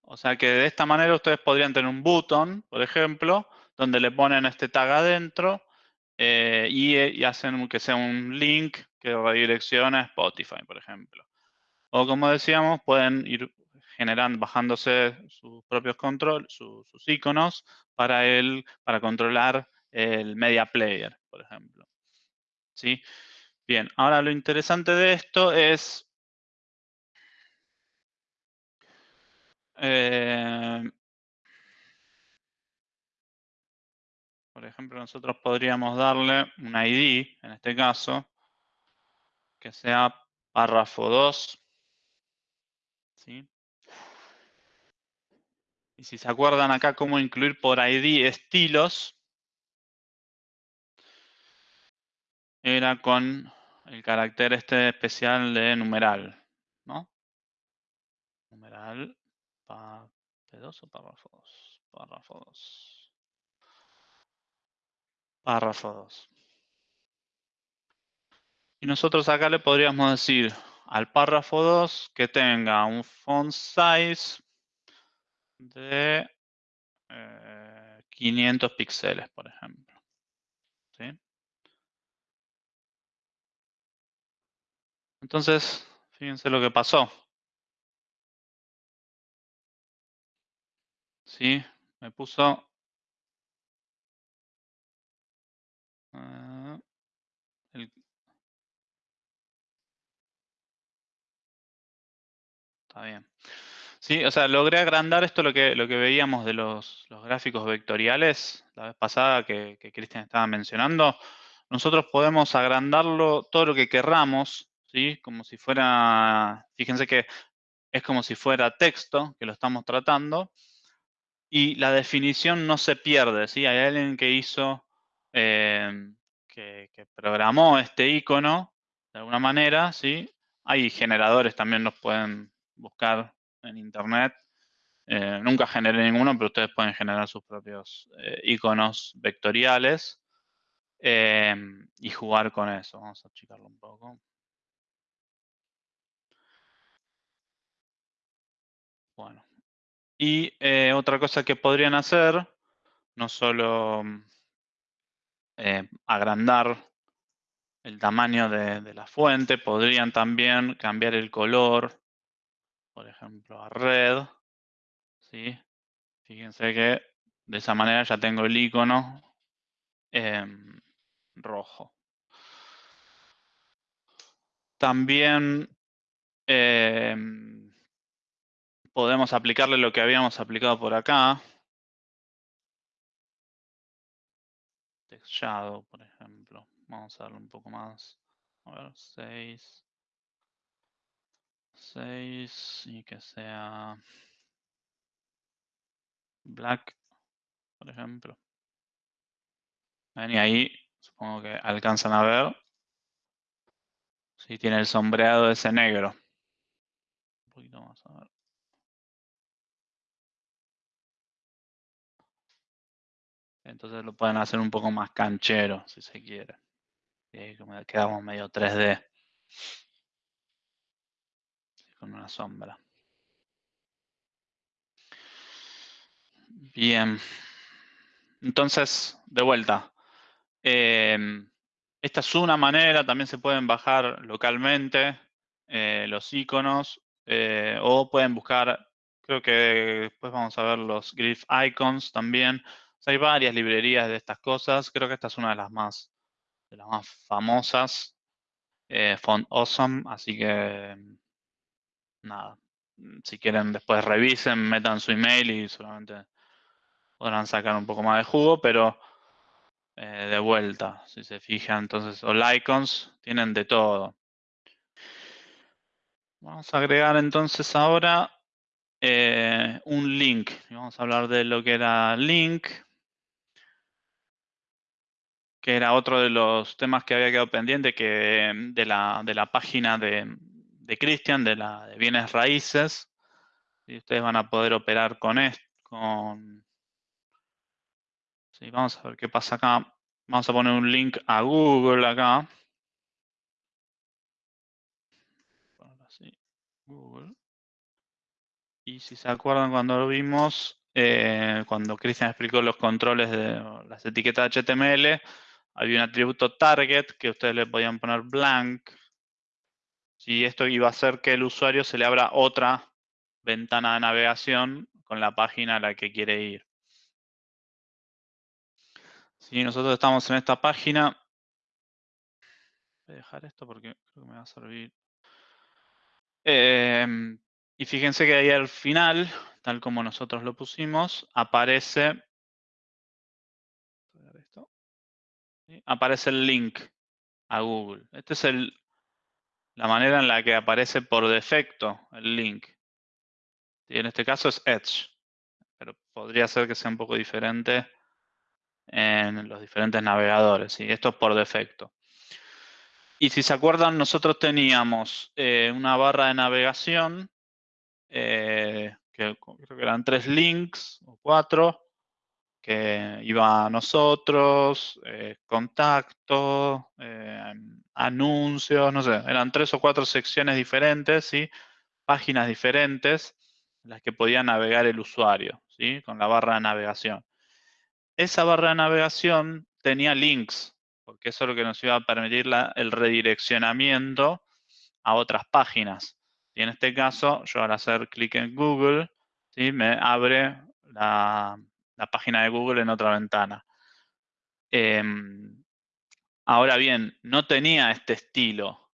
O sea que de esta manera ustedes podrían tener un botón, por ejemplo, donde le ponen este tag adentro eh, y, y, hacen que sea un link que redirecciona a Spotify, por ejemplo. O como decíamos, pueden ir generando, bajándose sus propios control, sus iconos para, el, para controlar el media player, por ejemplo. ¿Sí? Bien, ahora lo interesante de esto es eh, por ejemplo, nosotros podríamos darle un ID, en este caso, que sea párrafo 2. ¿sí? Y si se acuerdan acá cómo incluir por ID estilos, era con el carácter este especial de numeral, ¿no? Numeral P2 o párrafo 2. Párrafo 2. Párrafo 2. Y nosotros acá le podríamos decir al párrafo 2 que tenga un font size de 500 eh, píxeles, por ejemplo. ¿Sí? Entonces, fíjense lo que pasó. ¿Sí? Me puso... Ah, está bien. Sí, o sea, logré agrandar esto lo que, lo que veíamos de los, gráficos vectoriales la vez pasada que, que Cristian estaba mencionando. Nosotros podemos agrandarlo todo lo que querramos, ¿sí? Como si fuera, fíjense que es como si fuera texto que lo estamos tratando y la definición no se pierde, ¿sí? Hay alguien que hizo, em, que, programó este icono de alguna manera, ¿sí? Hay generadores también los pueden buscar en internet. Eh, nunca generé ninguno, pero ustedes pueden generar sus propios eh, iconos vectoriales em, y jugar con eso. Vamos a achicarlo un poco. Bueno. Y eh, otra cosa que podrían hacer, no solo eh, agrandar el tamaño de, la fuente, podrían también cambiar el color, por ejemplo, a red. ¿sí? Fíjense que de esa manera ya tengo el icono rojo. También em, podemos aplicarle lo que habíamos aplicado por acá. Text Shadow, por ejemplo. Vamos a darle un poco más. A ver, 6. 6 y que sea black, por ejemplo. Y ahí supongo que alcanzan a ver si tiene el sombreado ese negro. Un poquito más, a ver. Entonces lo pueden hacer un poco más canchero, si se quiere. Y quedamos medio 3D. Con una sombra. Bien. Entonces, de vuelta. Em, esta es una manera, también se pueden bajar localmente eh, los iconos eh, o pueden buscar, creo que después vamos a ver los glyph icons también hay varias librerías de estas cosas. Creo que esta es una de las más, de las más famosas. Eh, Font Awesome. Así que, nada. Si quieren, después revisen, metan su email y solamente podrán sacar un poco más de jugo, pero eh, de vuelta, si se fijan. Entonces, o icons tienen de todo. Vamos a agregar entonces ahora eh, un link. Vamos a hablar de lo que era link que era otro de los temas que había quedado pendiente que de la, de la página de, de Christian, de, la, de bienes raíces. Y ustedes van a poder operar con esto. Con... Sí, vamos a ver qué pasa acá. Vamos a poner un link a Google acá. Google. Y si se acuerdan cuando lo vimos, eh, cuando Christian explicó los controles de las etiquetas HTML, había un atributo target que ustedes le podían poner blank. Si esto iba a hacer que el usuario se le abra otra ventana de navegación con la página a la que quiere ir. Si nosotros estamos en esta página, voy a dejar esto porque creo que me va a servir. Em, y fíjense que ahí al final tal como nosotros lo pusimos, aparece, aparece el link a Google. Esta es la manera en la que aparece por defecto el link. Y en este caso es Edge, pero podría ser que sea un poco diferente en los diferentes navegadores. y Esto es por defecto. Y si se acuerdan, nosotros teníamos eh, una barra de navegación, eh, que creo que eran tres links o cuatro, que iba a nosotros, eh, contacto, anuncios, no sé, eran tres o cuatro secciones diferentes, ¿sí? páginas diferentes, las que podía navegar el usuario, ¿sí? con la barra de navegación. Esa barra de navegación tenía links, porque eso es lo que nos iba a permitir el redireccionamiento a otras páginas. Y en este caso, yo al hacer clic en Google, ¿sí? me abre la, página de Google en otra ventana. Em, ahora bien, no tenía este estilo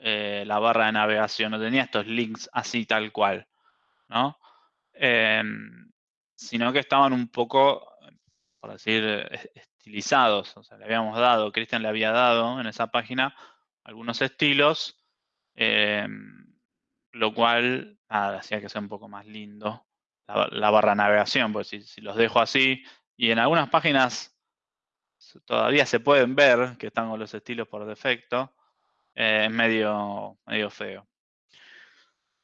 eh, la barra de navegación, no tenía estos links así tal cual, ¿no? Em, sino que estaban un poco, por decir, estilizados. O sea, le habíamos dado, Cristian le había dado en esa página algunos estilos, em, lo cual hacía que sea un poco más lindo la, barra de navegación, pues si, los dejo así, y en algunas páginas todavía se pueden ver que están con los estilos por defecto, eh, es medio, medio feo.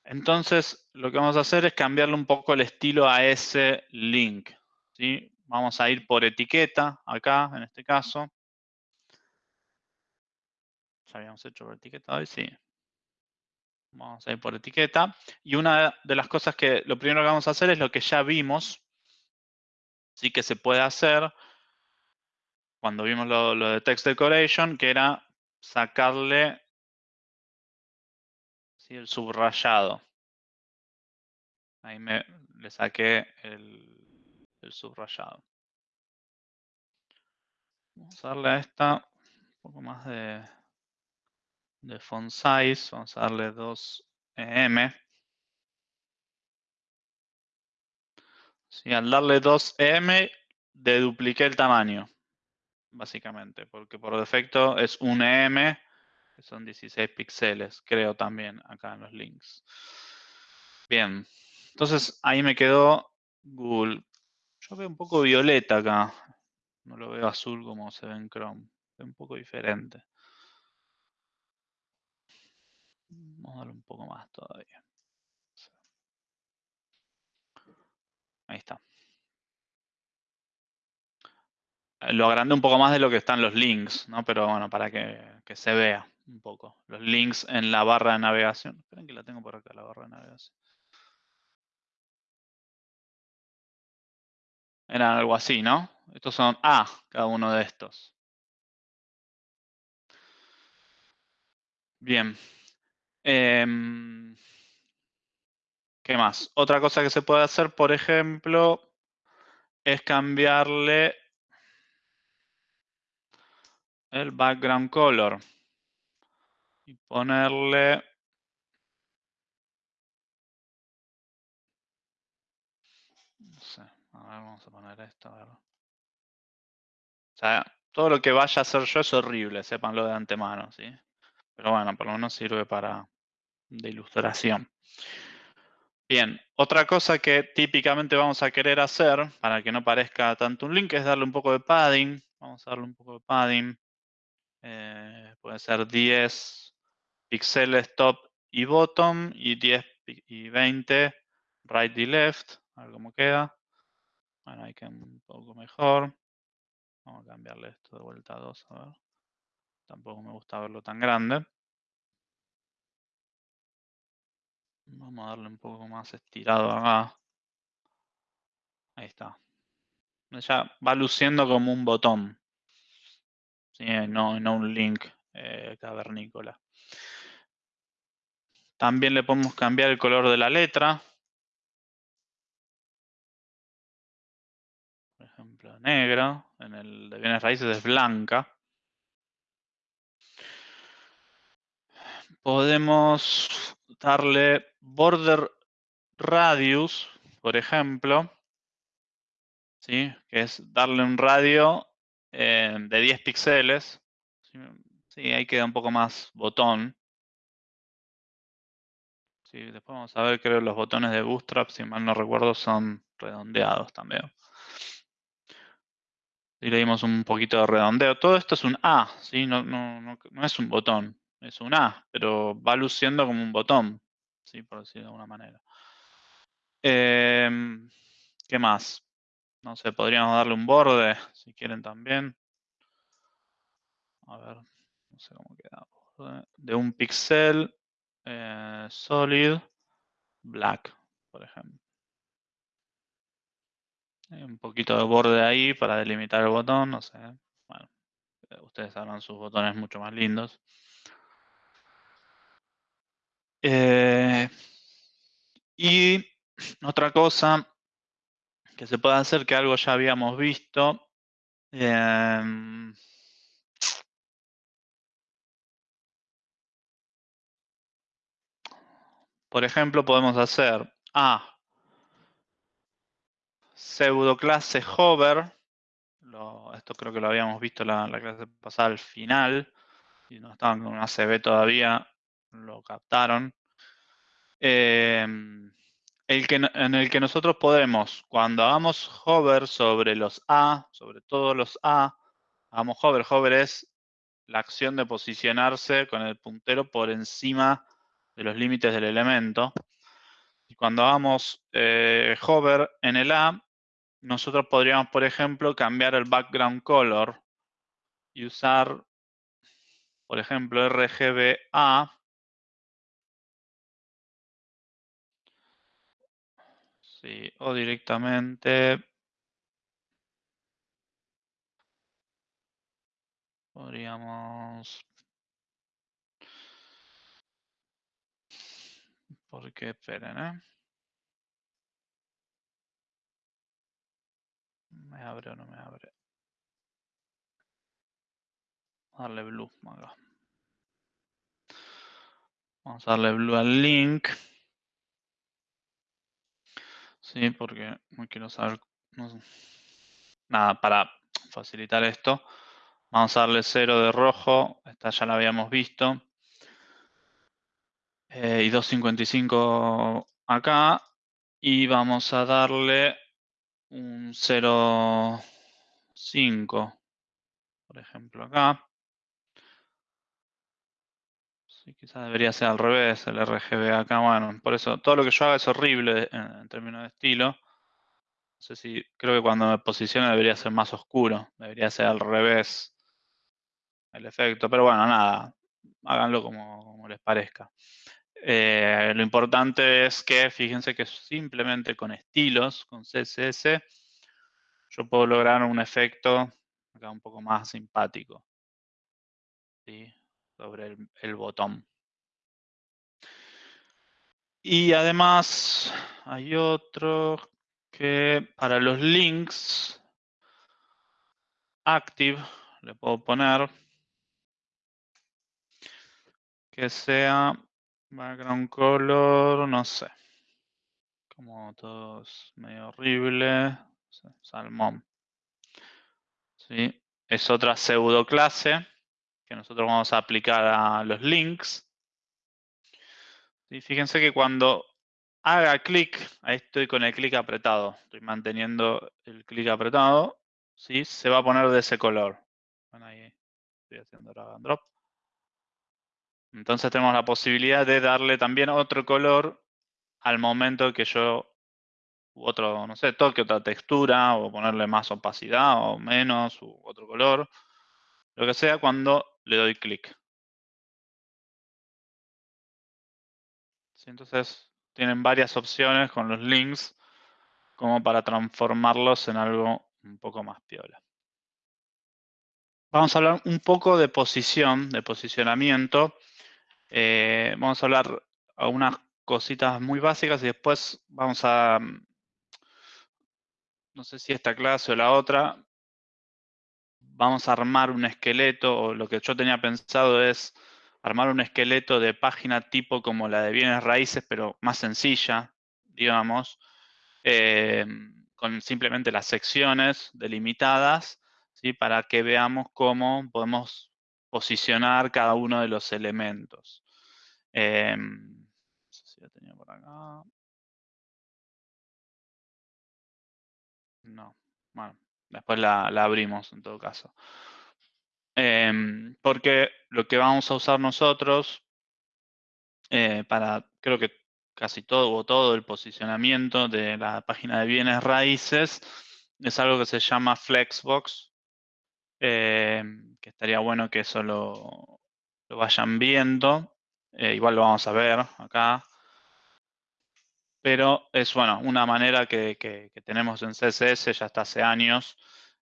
Entonces, lo que vamos a hacer es cambiarle un poco el estilo a ese link. ¿sí? Vamos a ir por etiqueta, acá, en este caso. Ya habíamos hecho por etiqueta hoy, sí. Vamos a ir por etiqueta. Y una de las cosas que, lo primero que vamos a hacer es lo que ya vimos, sí que se puede hacer cuando vimos lo, de text decoration, que era sacarle el subrayado. Ahí me le saqué el, el subrayado. Vamos a darle a esta un poco más de, de font size. Vamos a darle 2 EM. Sí, al darle 2 EM, dedupliqué el tamaño, básicamente, porque por defecto es 1 EM, que son 16 píxeles, creo también acá en los links. Bien, entonces ahí me quedó Google. Yo veo un poco violeta acá. No lo veo azul como se ve en Chrome. Es un poco diferente. Vamos a darle un poco más todavía. Ahí está. Eh, lo agrandé un poco más de lo que están los links, ¿no? Pero bueno, para que, se vea un poco. Los links en la barra de navegación. Esperen que la tengo por acá, la barra de navegación. Era algo así, ¿no? Estos son A, cada uno de estos. Bien. Em, ¿Qué más? Otra cosa que se puede hacer, por ejemplo, es cambiarle el background color y ponerle no sé, a ver, vamos a poner esto, a ver. O sea, todo lo que vaya a hacer yo es horrible, sépanlo de antemano, ¿sí? Pero bueno, por lo menos sirve para de ilustración. Bien, otra cosa que típicamente vamos a querer hacer para que no parezca tanto un link es darle un poco de padding. Vamos a darle un poco de padding. Eh, puede ser 10 píxeles top y bottom y 10 y 20 right y left. A ver cómo queda. Bueno, hay que un poco mejor. Vamos a cambiarle esto de vuelta a 2, a ver. Tampoco me gusta verlo tan grande. Vamos a darle un poco más estirado acá. Ahí está. Ya va luciendo como un botón. no, no un link eh, cavernícola. También le podemos cambiar el color de la letra. Por ejemplo, negra. En el de bienes raíces es blanca. Podemos darle border radius, por ejemplo, ¿sí? que es darle un radio eh, de 10 píxeles. ¿sí? ahí queda un poco más botón. Sí, después vamos a ver, creo los botones de Bootstrap, si mal no recuerdo, son redondeados también. Y le dimos un poquito de redondeo. Todo esto es un A, ¿sí? no, no, no, es un botón, es un A, pero va luciendo como un botón, ¿sí? por decirlo de alguna manera. Em, ¿Qué más? No sé, podríamos darle un borde, si quieren también. A ver, no sé cómo queda. De un píxel eh, solid black, por ejemplo un poquito de borde ahí para delimitar el botón, no sé. Bueno, eh, ustedes harán sus botones mucho más lindos. Eh, y otra cosa que se puede hacer, que algo ya habíamos visto, em, por ejemplo, podemos hacer A pseudo clase hover. esto creo que lo habíamos visto la, la clase pasada al final. Y no estaban con una CB todavía, lo captaron. Em, el que, en el que nosotros podemos, cuando hagamos hover sobre los A, sobre todos los A, hagamos hover. Hover es la acción de posicionarse con el puntero por encima de los límites del elemento. Y cuando hagamos eh, hover en el A, nosotros podríamos, por ejemplo, cambiar el background color y usar, por ejemplo, RGBA. O directamente podríamos... Porque, esperen, ¿eh? ¿Me abre o no me abre? Darle blue Vamos a darle blue al link. Sí, porque no quiero saber. Nada, para facilitar esto, vamos a darle 0 de rojo. Esta ya la habíamos visto. Eh, y 2.55 acá. Y vamos a darle un 0,5, por ejemplo, acá. Sí, quizás debería ser al revés, el RGB acá. Bueno, por eso todo lo que yo haga es horrible en, términos de estilo. No sé si, creo que cuando me posicione debería ser más oscuro. Debería ser al revés el efecto. Pero bueno, nada, háganlo como les parezca. Eh, lo importante es que fíjense que simplemente con estilos, con CSS, yo puedo lograr un efecto acá un poco más simpático sobre el, botón. Y además hay otro que para los links active le puedo poner que sea Background color, no sé. Como todos medio horrible. Salmón. ¿Sí? Es otra pseudo clase que nosotros vamos a aplicar a los links. Y Fíjense que cuando haga clic, ahí estoy con el clic apretado. Estoy manteniendo el clic apretado. ¿sí? Se va a poner de ese color. Bueno, ahí estoy haciendo drag and drop. Entonces tenemos la posibilidad de darle también otro color al momento que yo, otro, no sé, toque otra textura o ponerle más opacidad o menos u otro color, lo que sea cuando le doy clic. Entonces tienen varias opciones con los links como para transformarlos en algo un poco más piola. Vamos a hablar un poco de posición, de posicionamiento. Eh, vamos a hablar algunas cositas muy básicas y después vamos a, mm, no sé si esta clase o la otra, vamos a armar un esqueleto, o lo que yo tenía pensado es armar un esqueleto de página tipo como la de bienes raíces, pero más sencilla, digamos, eh, con simplemente las secciones delimitadas, ¿sí? para que veamos cómo podemos posicionar cada uno de los elementos. Em, no sé si tenía por acá. No, bueno, después la, abrimos en todo caso. Em, porque lo que vamos a usar nosotros eh, para, creo que casi todo o todo el posicionamiento de la página de bienes raíces es algo que se llama Flexbox, em, que estaría bueno que eso lo, vayan viendo. Eh, igual lo vamos a ver acá pero es bueno, una manera que, tenemos en CSS ya hasta hace años,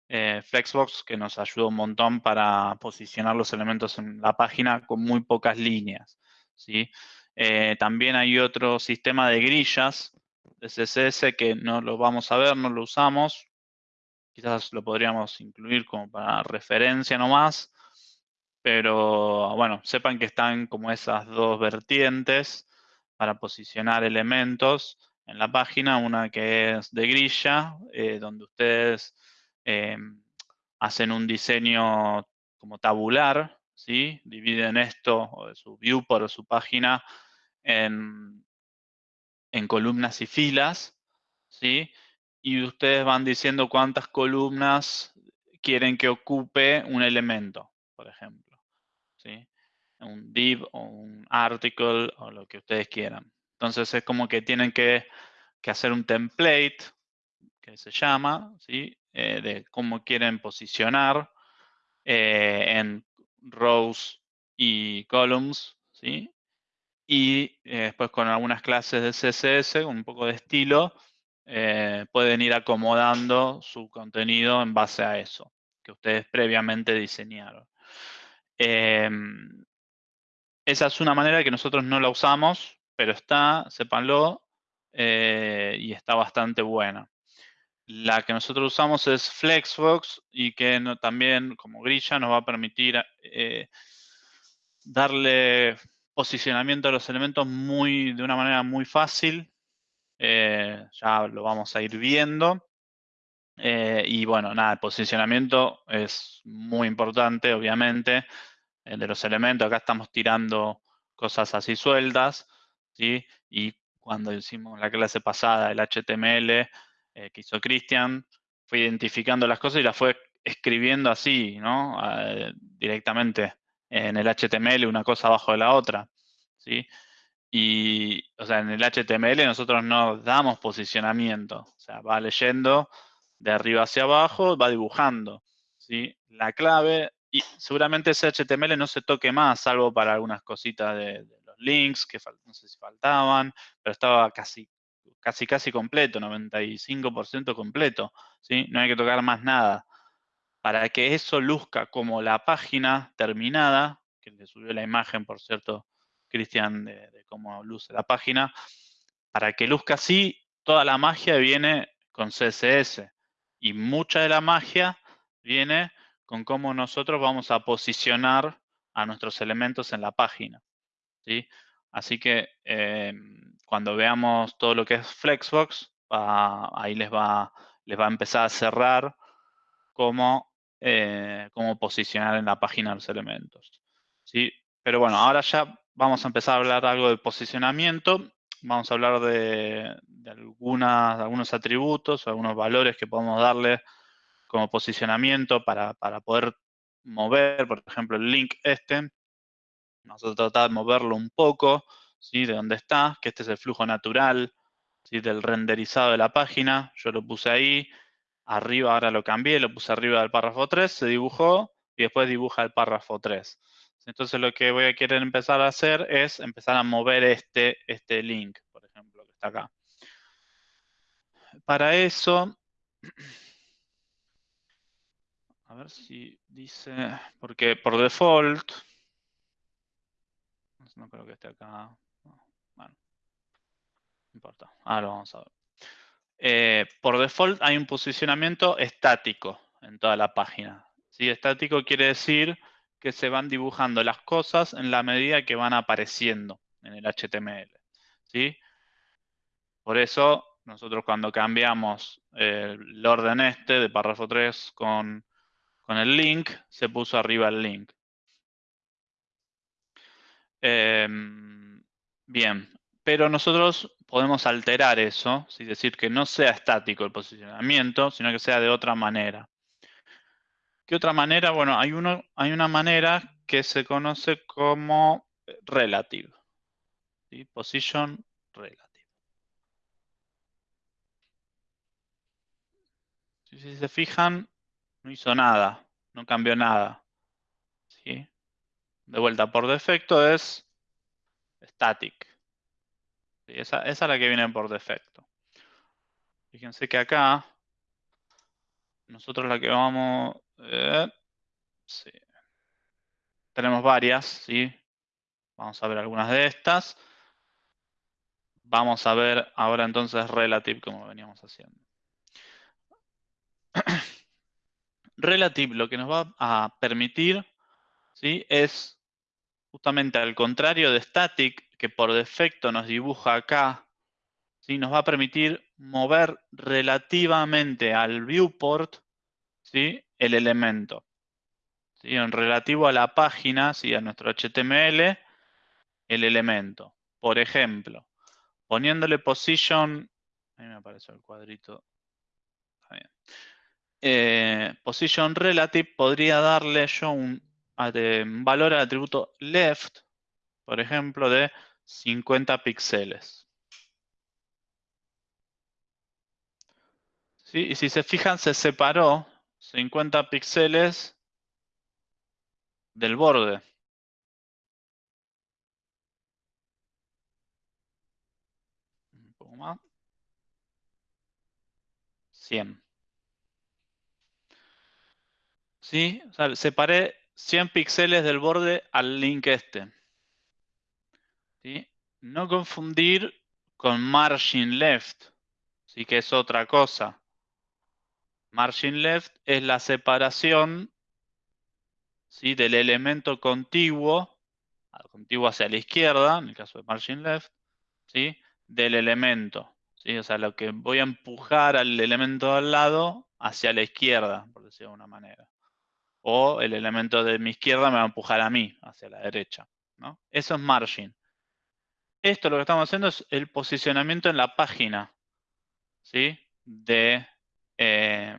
eh, Flexbox, que nos ayuda un montón para posicionar los elementos en la página con muy pocas líneas. ¿sí? Eh, también hay otro sistema de grillas de CSS que no lo vamos a ver, no lo usamos. Quizás lo podríamos incluir como para referencia nomás. Pero bueno, sepan que están como esas dos vertientes para posicionar elementos en la página, una que es de grilla, eh, donde ustedes eh, hacen un diseño como tabular, ¿sí? dividen esto, o su viewport o su página, en, en columnas y filas, ¿sí? y ustedes van diciendo cuántas columnas quieren que ocupe un elemento, por ejemplo. Un div o un article o lo que ustedes quieran. Entonces es como que tienen que, hacer un template, que se llama, ¿sí? Eh, de cómo quieren posicionar eh, en rows y columns, ¿sí? Y eh, después con algunas clases de CSS, un poco de estilo, pueden ir acomodando su contenido en base a eso, que ustedes previamente diseñaron. Em, esa es una manera que nosotros no la usamos, pero está, sépanlo, eh, y está bastante buena. La que nosotros usamos es Flexbox y que también como grilla nos va a permitir eh, darle posicionamiento a los elementos muy, de una manera muy fácil. Eh, ya lo vamos a ir viendo. y bueno, nada, el posicionamiento es muy importante, obviamente de los elementos. Acá estamos tirando cosas así sueltas, ¿sí? Y cuando hicimos la clase pasada el HTML eh, que hizo Cristian, fue identificando las cosas y las fue escribiendo así, ¿no? Directamente en el HTML una cosa abajo de la otra, ¿sí? Y, o sea, en el HTML nosotros no damos posicionamiento, o sea, va leyendo de arriba hacia abajo, va dibujando, ¿sí? La clave y seguramente ese HTML no se toque más, salvo para algunas cositas de, los links, que no sé si faltaban, pero estaba casi, casi, casi completo, 95% completo, ¿sí? No hay que tocar más nada. Para que eso luzca como la página terminada, que le subió la imagen, por cierto, Cristian, de, de cómo luce la página, para que luzca así, toda la magia viene con CSS. Y mucha de la magia viene con cómo nosotros vamos a posicionar a nuestros elementos en la página. ¿sí? Así que em, cuando veamos todo lo que es Flexbox, ahí les va, les va a empezar a cerrar cómo, eh, cómo posicionar en la página los elementos. ¿sí? Pero bueno, ahora ya vamos a empezar a hablar algo de posicionamiento. Vamos a hablar de, de algunas, algunos atributos, algunos valores que podemos darle como posicionamiento para, poder mover, por ejemplo, el link este. A tratar de moverlo un poco, ¿sí? De donde está, que este es el flujo natural, ¿sí? Del renderizado de la página. Yo lo puse ahí, arriba ahora lo cambié, lo puse arriba del párrafo 3, se dibujó y después dibuja el párrafo 3. Entonces lo que voy a querer empezar a hacer es empezar a mover este, este link, por ejemplo, que está acá. Para eso a ver si dice, porque por default, no creo que esté acá, bueno, no importa, ahora lo vamos a ver. Eh, por default hay un posicionamiento estático en toda la página. ¿sí? Estático quiere decir que se van dibujando las cosas en la medida que van apareciendo en el HTML. ¿sí? Por eso nosotros cuando cambiamos el orden este de párrafo 3 con, con el link, se puso arriba el link. Em, bien, pero nosotros podemos alterar eso, es decir, que no sea estático el posicionamiento, sino que sea de otra manera. ¿Qué otra manera? Bueno, hay, uno, hay una manera que se conoce como relative. Position relative. Si se fijan, no hizo nada, no cambió nada. ¿sí? De vuelta, por defecto es static. Esa, es la que viene por defecto. Fíjense que acá, nosotros la que vamos... Eh, Tenemos varias, ¿sí? Vamos a ver algunas de estas. Vamos a ver ahora entonces relative como veníamos haciendo. Relative lo que nos va a permitir ¿sí? es justamente al contrario de static, que por defecto nos dibuja acá, ¿sí? nos va a permitir mover relativamente al viewport ¿sí? el elemento. ¿sí? En relativo a la página, ¿sí? a nuestro HTML, el elemento. Por ejemplo, poniéndole position, ahí me apareció el cuadrito, eh, position relative podría darle yo un valor al atributo left, por ejemplo, de 50 píxeles. Y si se fijan, se separó 50 píxeles del borde. Un poco más. 100. ¿Sí? Separé 100 píxeles del borde al link este. ¿Sí? No confundir con margin left, ¿sí? que es otra cosa. Margin left es la separación ¿sí? del elemento contiguo, contiguo hacia la izquierda, en el caso de margin left, ¿sí? del elemento. ¿sí? O sea, lo que voy a empujar al elemento al lado hacia la izquierda, por decirlo de una manera o el elemento de mi izquierda me va a empujar a mí, hacia la derecha. ¿no? Eso es margin. Esto lo que estamos haciendo es el posicionamiento en la página ¿sí? de, eh,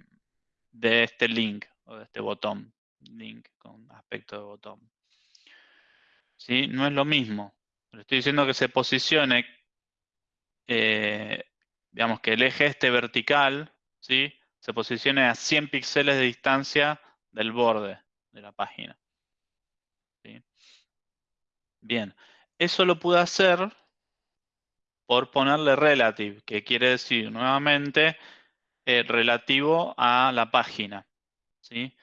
de este link o de este botón. Link con aspecto de botón. ¿Sí? No es lo mismo. Le estoy diciendo que se posicione, eh, digamos que el eje este vertical, ¿sí? se posicione a 100 píxeles de distancia del borde de la página. Bien, eso lo pude hacer por ponerle relative, que quiere decir nuevamente eh, relativo a la página. ¿sí?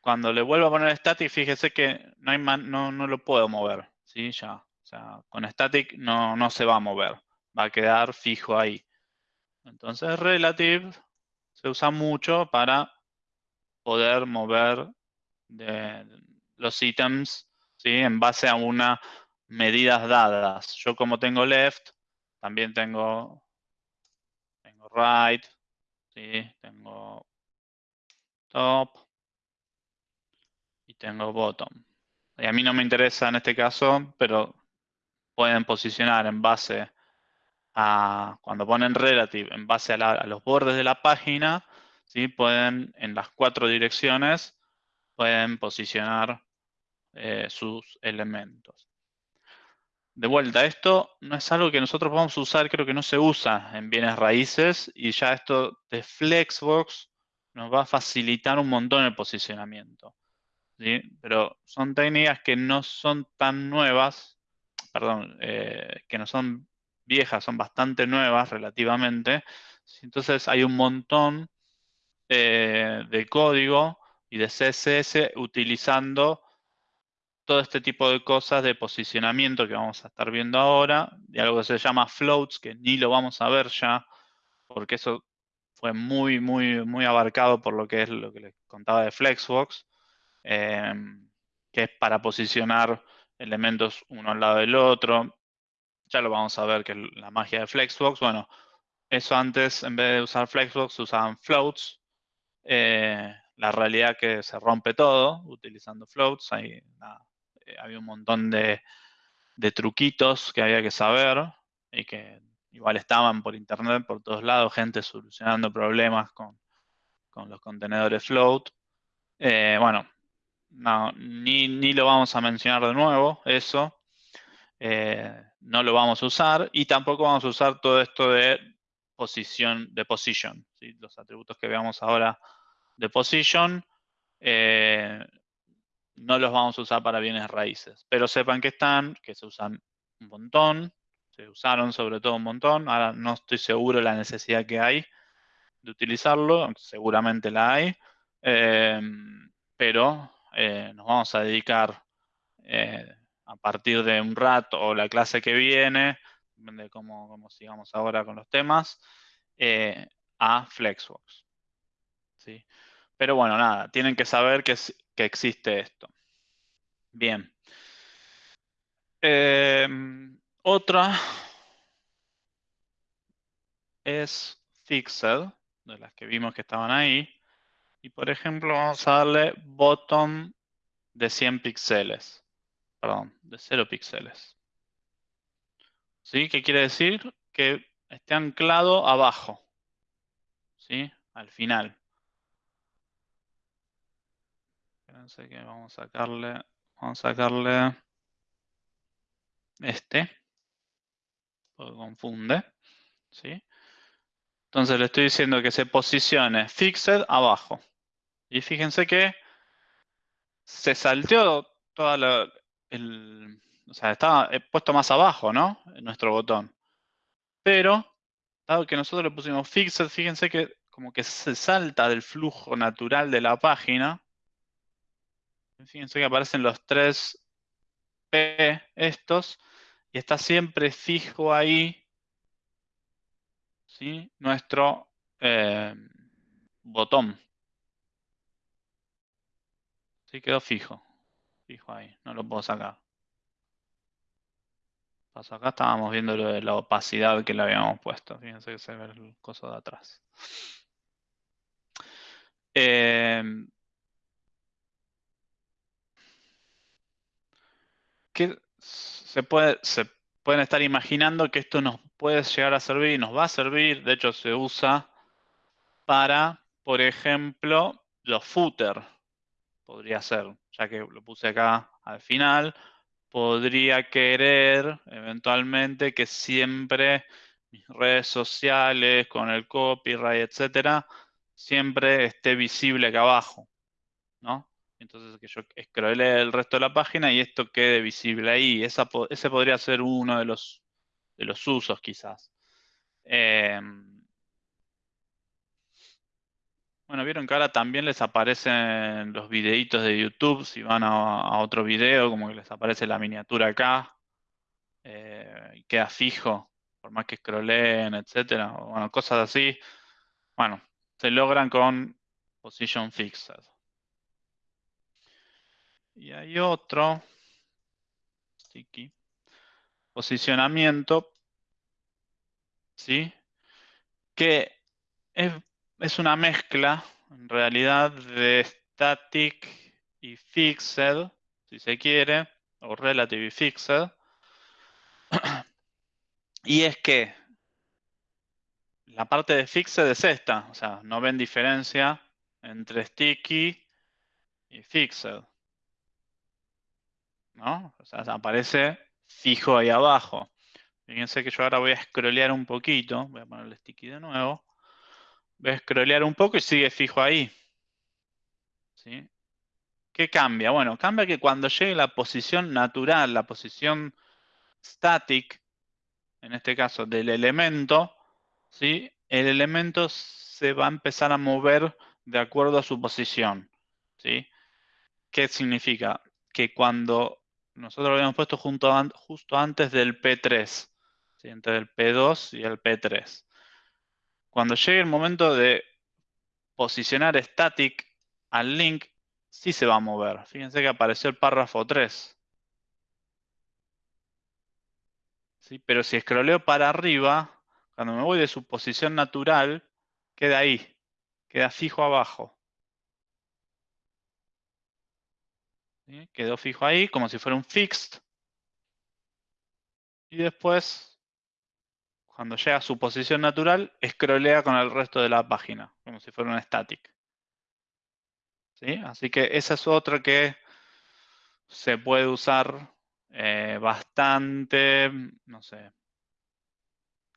Cuando le vuelvo a poner static, fíjese que no, hay no, no, lo puedo mover. ¿sí? Ya. O sea, con static no, no se va a mover, va a quedar fijo ahí. Entonces relative se usa mucho para poder mover los ítems ¿sí? en base a unas medidas dadas. Yo como tengo left, también tengo, right, ¿sí? tengo top y tengo bottom. Y a mí no me interesa en este caso, pero pueden posicionar en base a, cuando ponen relative, en base a los bordes de la página, Pueden, en las cuatro direcciones, pueden posicionar eh, sus elementos. De vuelta, esto no es algo que nosotros vamos a usar, creo que no se usa en bienes raíces y ya esto de Flexbox nos va a facilitar un montón el posicionamiento. Pero son técnicas que no son tan nuevas, perdón, eh, que no son viejas, son bastante nuevas relativamente. Entonces hay un montón eh, de código y de CSS utilizando todo este tipo de cosas de posicionamiento que vamos a estar viendo ahora, de algo que se llama floats, que ni lo vamos a ver ya, porque eso fue muy, muy, muy abarcado por lo que es lo que les contaba de Flexbox, em, que es para posicionar elementos uno al lado del otro. Ya lo vamos a ver que es la magia de Flexbox. Bueno, eso antes, en vez de usar Flexbox, usaban floats. Eh, la realidad que se rompe todo utilizando floats. Hay, eh, había un montón de, truquitos que había que saber y que igual estaban por internet, por todos lados, gente solucionando problemas con, los contenedores float. Eh, bueno, no, ni, ni, lo vamos a mencionar de nuevo, eso. no lo vamos a usar y tampoco vamos a usar todo esto de posición, de position. Los atributos que veamos ahora de position eh, no los vamos a usar para bienes raíces. Pero sepan que están, que se usan un montón, se usaron sobre todo un montón. Ahora no estoy seguro de la necesidad que hay de utilizarlo, seguramente la hay. Eh, pero eh, nos vamos a dedicar a partir de un rato o la clase que viene de cómo, sigamos ahora con los temas, a Flexbox. ¿sí? Pero bueno, nada, tienen que saber que, que existe esto. Bien. Em, otra es Fixed, de las que vimos que estaban ahí. Y por ejemplo, vamos a darle bottom de 100 píxeles. Perdón, de 0 píxeles. ¿Sí? ¿Qué quiere decir? Que esté anclado abajo. ¿Sí? Al final. Fíjense que vamos a sacarle, vamos a sacarle este. Porque confunde. ¿Sí? Entonces le estoy diciendo que se posicione fixed abajo. Y fíjense que se salteó toda el, o sea, está puesto más abajo, ¿no? Nuestro botón. Pero, dado que nosotros le pusimos fixed, fíjense que como que se salta del flujo natural de la página. Fíjense que aparecen los tres P estos y está siempre fijo ahí ¿sí? nuestro eh, botón. Sí, quedó fijo. Fijo ahí, no lo puedo sacar acá, estábamos viendo lo de la opacidad que le habíamos puesto. Fíjense que se ve el coso de atrás. Se, se pueden estar imaginando que esto nos puede llegar a servir y nos va a servir, de hecho se usa para, por ejemplo, los footer, podría ser, ya que lo puse acá al final, podría querer eventualmente que siempre mis redes sociales con el copyright, etcétera, siempre esté visible acá abajo, ¿no? Entonces que yo scrolle el resto de la página y esto quede visible ahí. ese podría ser uno de los, de los usos quizás. Em, bueno, vieron que ahora también les aparecen los videitos de YouTube, si van a, otro video, como que les aparece la miniatura acá, eh, queda fijo, por más que scrolleen, etcétera, bueno, cosas así. Bueno, se logran con Position Fixed. Y hay otro, sticky, posicionamiento, ¿sí? Que es es una mezcla, en realidad, de static y fixed, si se quiere, o relative y fixed. <clears throat> y es que la parte de fixed es esta, o sea, no ven diferencia entre sticky y fixed. ¿No? O sea, aparece fijo ahí abajo. Fíjense que yo ahora voy a scrollear un poquito, voy a ponerle sticky de nuevo. Voy a scrollear un poco y sigue fijo ahí. ¿Sí? ¿Qué cambia? Bueno, cambia que cuando llegue la posición natural, la posición static, en este caso del elemento, ¿sí? el elemento se va a empezar a mover de acuerdo a su posición. ¿sí? ¿Qué significa? Que cuando nosotros lo habíamos puesto justo antes del P3, entre el P2 y el P3. Cuando llegue el momento de posicionar static al link, sí se va a mover. Fíjense que apareció el párrafo 3. ¿Sí? Pero si escroleo para arriba, cuando me voy de su posición natural, queda ahí, queda fijo abajo. Quedó fijo ahí como si fuera un fixed. Y después, cuando llega a su posición natural, scrollea con el resto de la página, como si fuera un static. Así que esa es otra que se puede usar eh, bastante, no sé,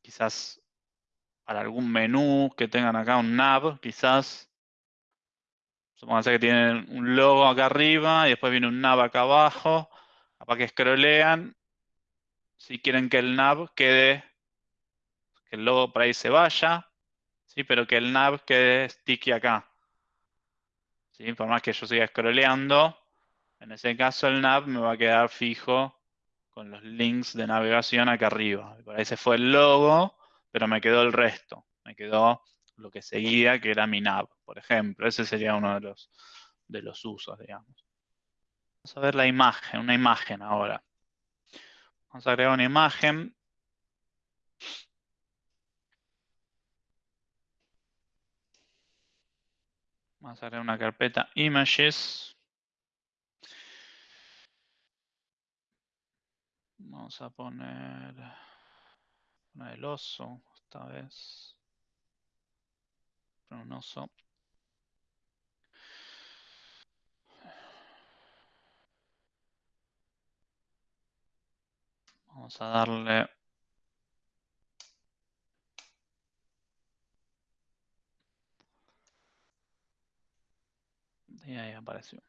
quizás para algún menú que tengan acá un nav, quizás. Hacer que tienen un logo acá arriba y después viene un nav acá abajo. Para que scrollean, si quieren que el nav quede, que el logo por ahí se vaya, ¿sí? pero que el nav quede sticky acá. ¿sí? Por más que yo siga scrolleando, en ese caso el nav me va a quedar fijo con los links de navegación acá arriba. Por ahí se fue el logo, pero me quedó el resto. Me quedó lo que seguía, que era mi nav, por ejemplo. Ese sería uno de los, de los usos, digamos. Vamos a ver la imagen, una imagen ahora. Vamos a agregar una imagen. Vamos a agregar una carpeta images. Vamos a poner una del oso esta vez. Un oso. Vamos a darle y ahí apareció.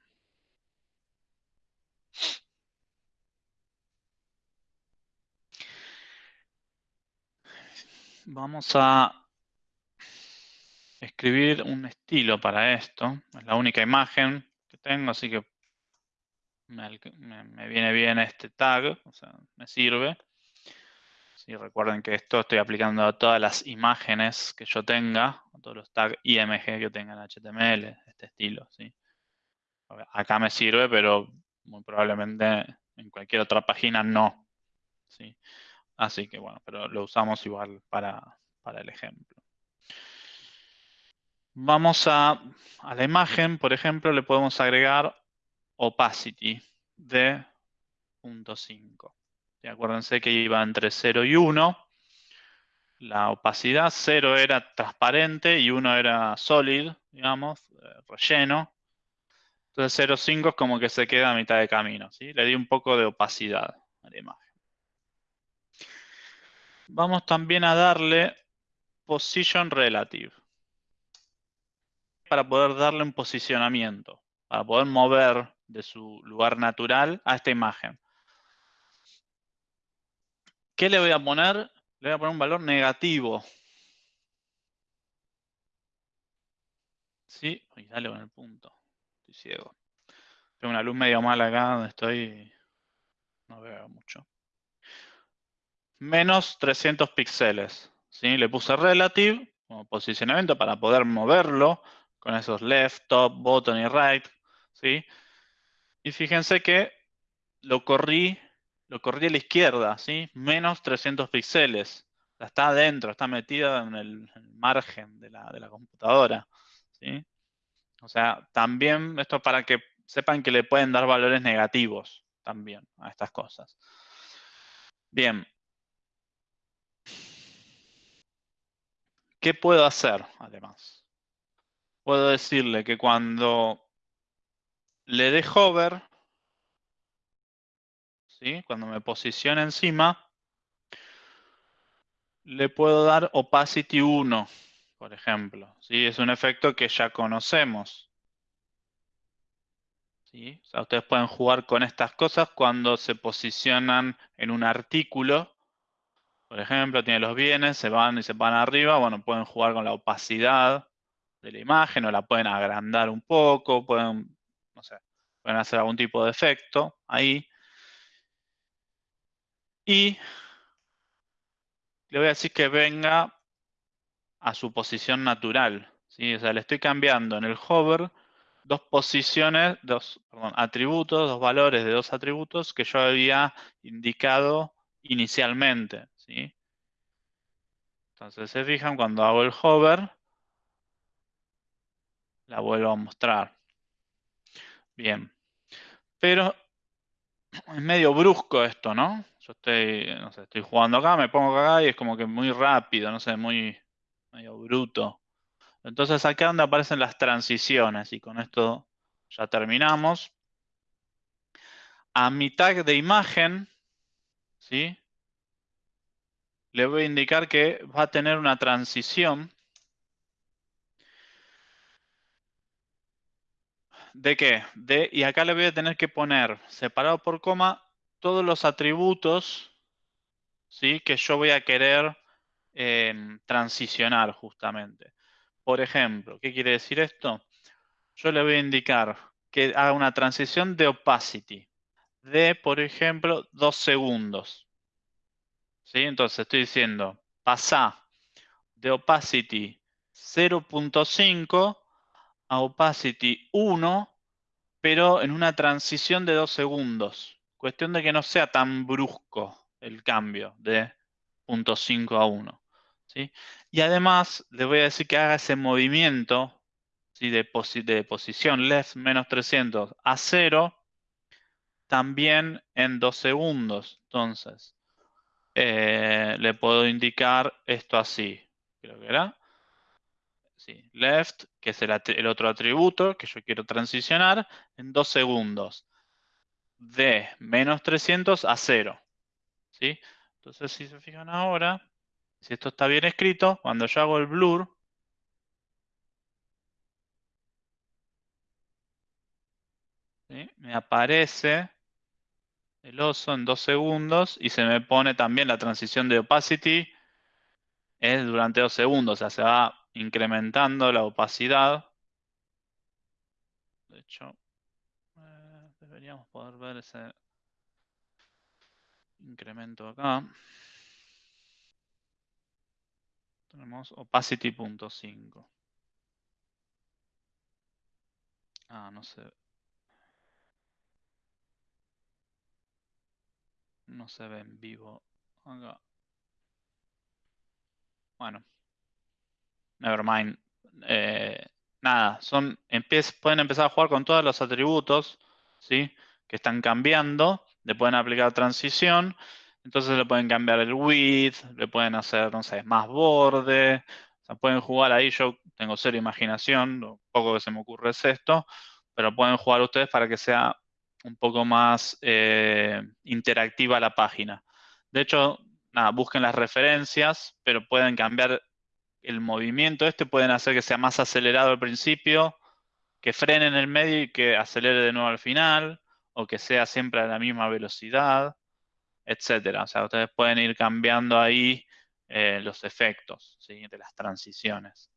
Vamos a escribir un estilo para esto. Es la única imagen que tengo, así que me, viene bien este tag, o sea, me sirve. Si recuerden que esto estoy aplicando a todas las imágenes que yo tenga, a todos los tags IMG que tengan HTML, este estilo. ¿sí? Acá me sirve, pero muy probablemente en cualquier otra página no. ¿sí? Así que bueno, pero lo usamos igual para, el ejemplo. Vamos a, la imagen, por ejemplo, le podemos agregar opacity de 0.5. Acuérdense que iba entre 0 y 1. La opacidad 0 era transparente y 1 era solid, digamos, eh, relleno. Entonces 0.5 es como que se queda a mitad de camino. Le di un poco de opacidad a la imagen. Vamos también a darle position relative. Para poder darle un posicionamiento. Para poder mover de su lugar natural a esta imagen. ¿Qué le voy a poner? Le voy a poner un valor negativo. ¿Sí? Dale con el punto. Estoy ciego. Tengo una luz medio mala acá donde estoy. No veo mucho menos 300 píxeles. ¿sí? Le puse relative como posicionamiento para poder moverlo con esos left, top, bottom y right. ¿sí? Y fíjense que lo corrí, lo corrí a la izquierda, ¿sí? menos 300 píxeles. Está adentro, está metida en el, margen de la, de la computadora. ¿sí? O sea, también esto para que sepan que le pueden dar valores negativos también a estas cosas. Bien, ¿Qué puedo hacer además? Puedo decirle que cuando le dé hover, ¿sí? cuando me posicione encima, le puedo dar opacity 1, por ejemplo. ¿sí? Es un efecto que ya conocemos. ¿sí? ustedes pueden jugar con estas cosas cuando se posicionan en un artículo por ejemplo, tiene los bienes, se van y se van arriba, bueno, pueden jugar con la opacidad de la imagen o la pueden agrandar un poco, pueden, no sé, pueden hacer algún tipo de efecto ahí. Y le voy a decir que venga a su posición natural. ¿sí? O sea, le estoy cambiando en el hover dos posiciones, dos atributos, dos valores de dos atributos que yo había indicado inicialmente. Entonces, se fijan, cuando hago el hover, la vuelvo a mostrar. Bien. Pero es medio brusco esto, ¿no? Yo estoy, no sé, estoy jugando acá, me pongo acá y es como que muy rápido, no sé, muy medio bruto. Entonces acá donde aparecen las transiciones y con esto ya terminamos. A mi tag de imagen, ¿sí? Le voy a indicar que va a tener una transición. ¿De qué? De, y acá le voy a tener que poner, separado por coma, todos los atributos ¿sí? que yo voy a querer em, transicionar justamente. Por ejemplo, ¿qué quiere decir esto? Yo le voy a indicar que haga una transición de opacity de, por ejemplo, dos segundos. ¿Sí? Entonces estoy diciendo, pasa de opacity 0.5 a opacity 1, pero en una transición de dos segundos. Cuestión de que no sea tan brusco el cambio de 0.5 a 1. ¿sí? Y además le voy a decir que haga ese movimiento ¿sí? de, de, posición left menos 300 a 0 también en 2 segundos. Entonces, eh, le puedo indicar esto así. Creo que era. Left, que es el, otro atributo que yo quiero transicionar, en 2 segundos. De menos 300 a 0. ¿Sí? Entonces, si se fijan ahora, si esto está bien escrito, cuando yo hago el blur, me aparece el oso en dos segundos y se me pone también la transición de opacity es durante dos segundos, o sea, se va incrementando la opacidad. De hecho, eh, deberíamos poder ver ese incremento acá. Tenemos opacity.5. Ah, no sé. No se ve en vivo acá. Bueno. Nevermind. Eh, nada, son, pueden empezar a jugar con todos los atributos ¿sí? que están cambiando. Le pueden aplicar transición. Entonces le pueden cambiar el width, le pueden hacer, no sé, más borde. Pueden jugar ahí. Yo tengo cero imaginación. Lo poco que se me ocurre es esto. Pero pueden jugar ustedes para que sea un poco más eh, interactiva la página. De hecho, nada, busquen las referencias, pero pueden cambiar el movimiento este, pueden hacer que sea más acelerado al principio, que frene en el medio y que acelere de nuevo al final, o que sea siempre a la misma velocidad, etcétera. O sea, ustedes pueden ir cambiando ahí eh, los efectos de las transiciones.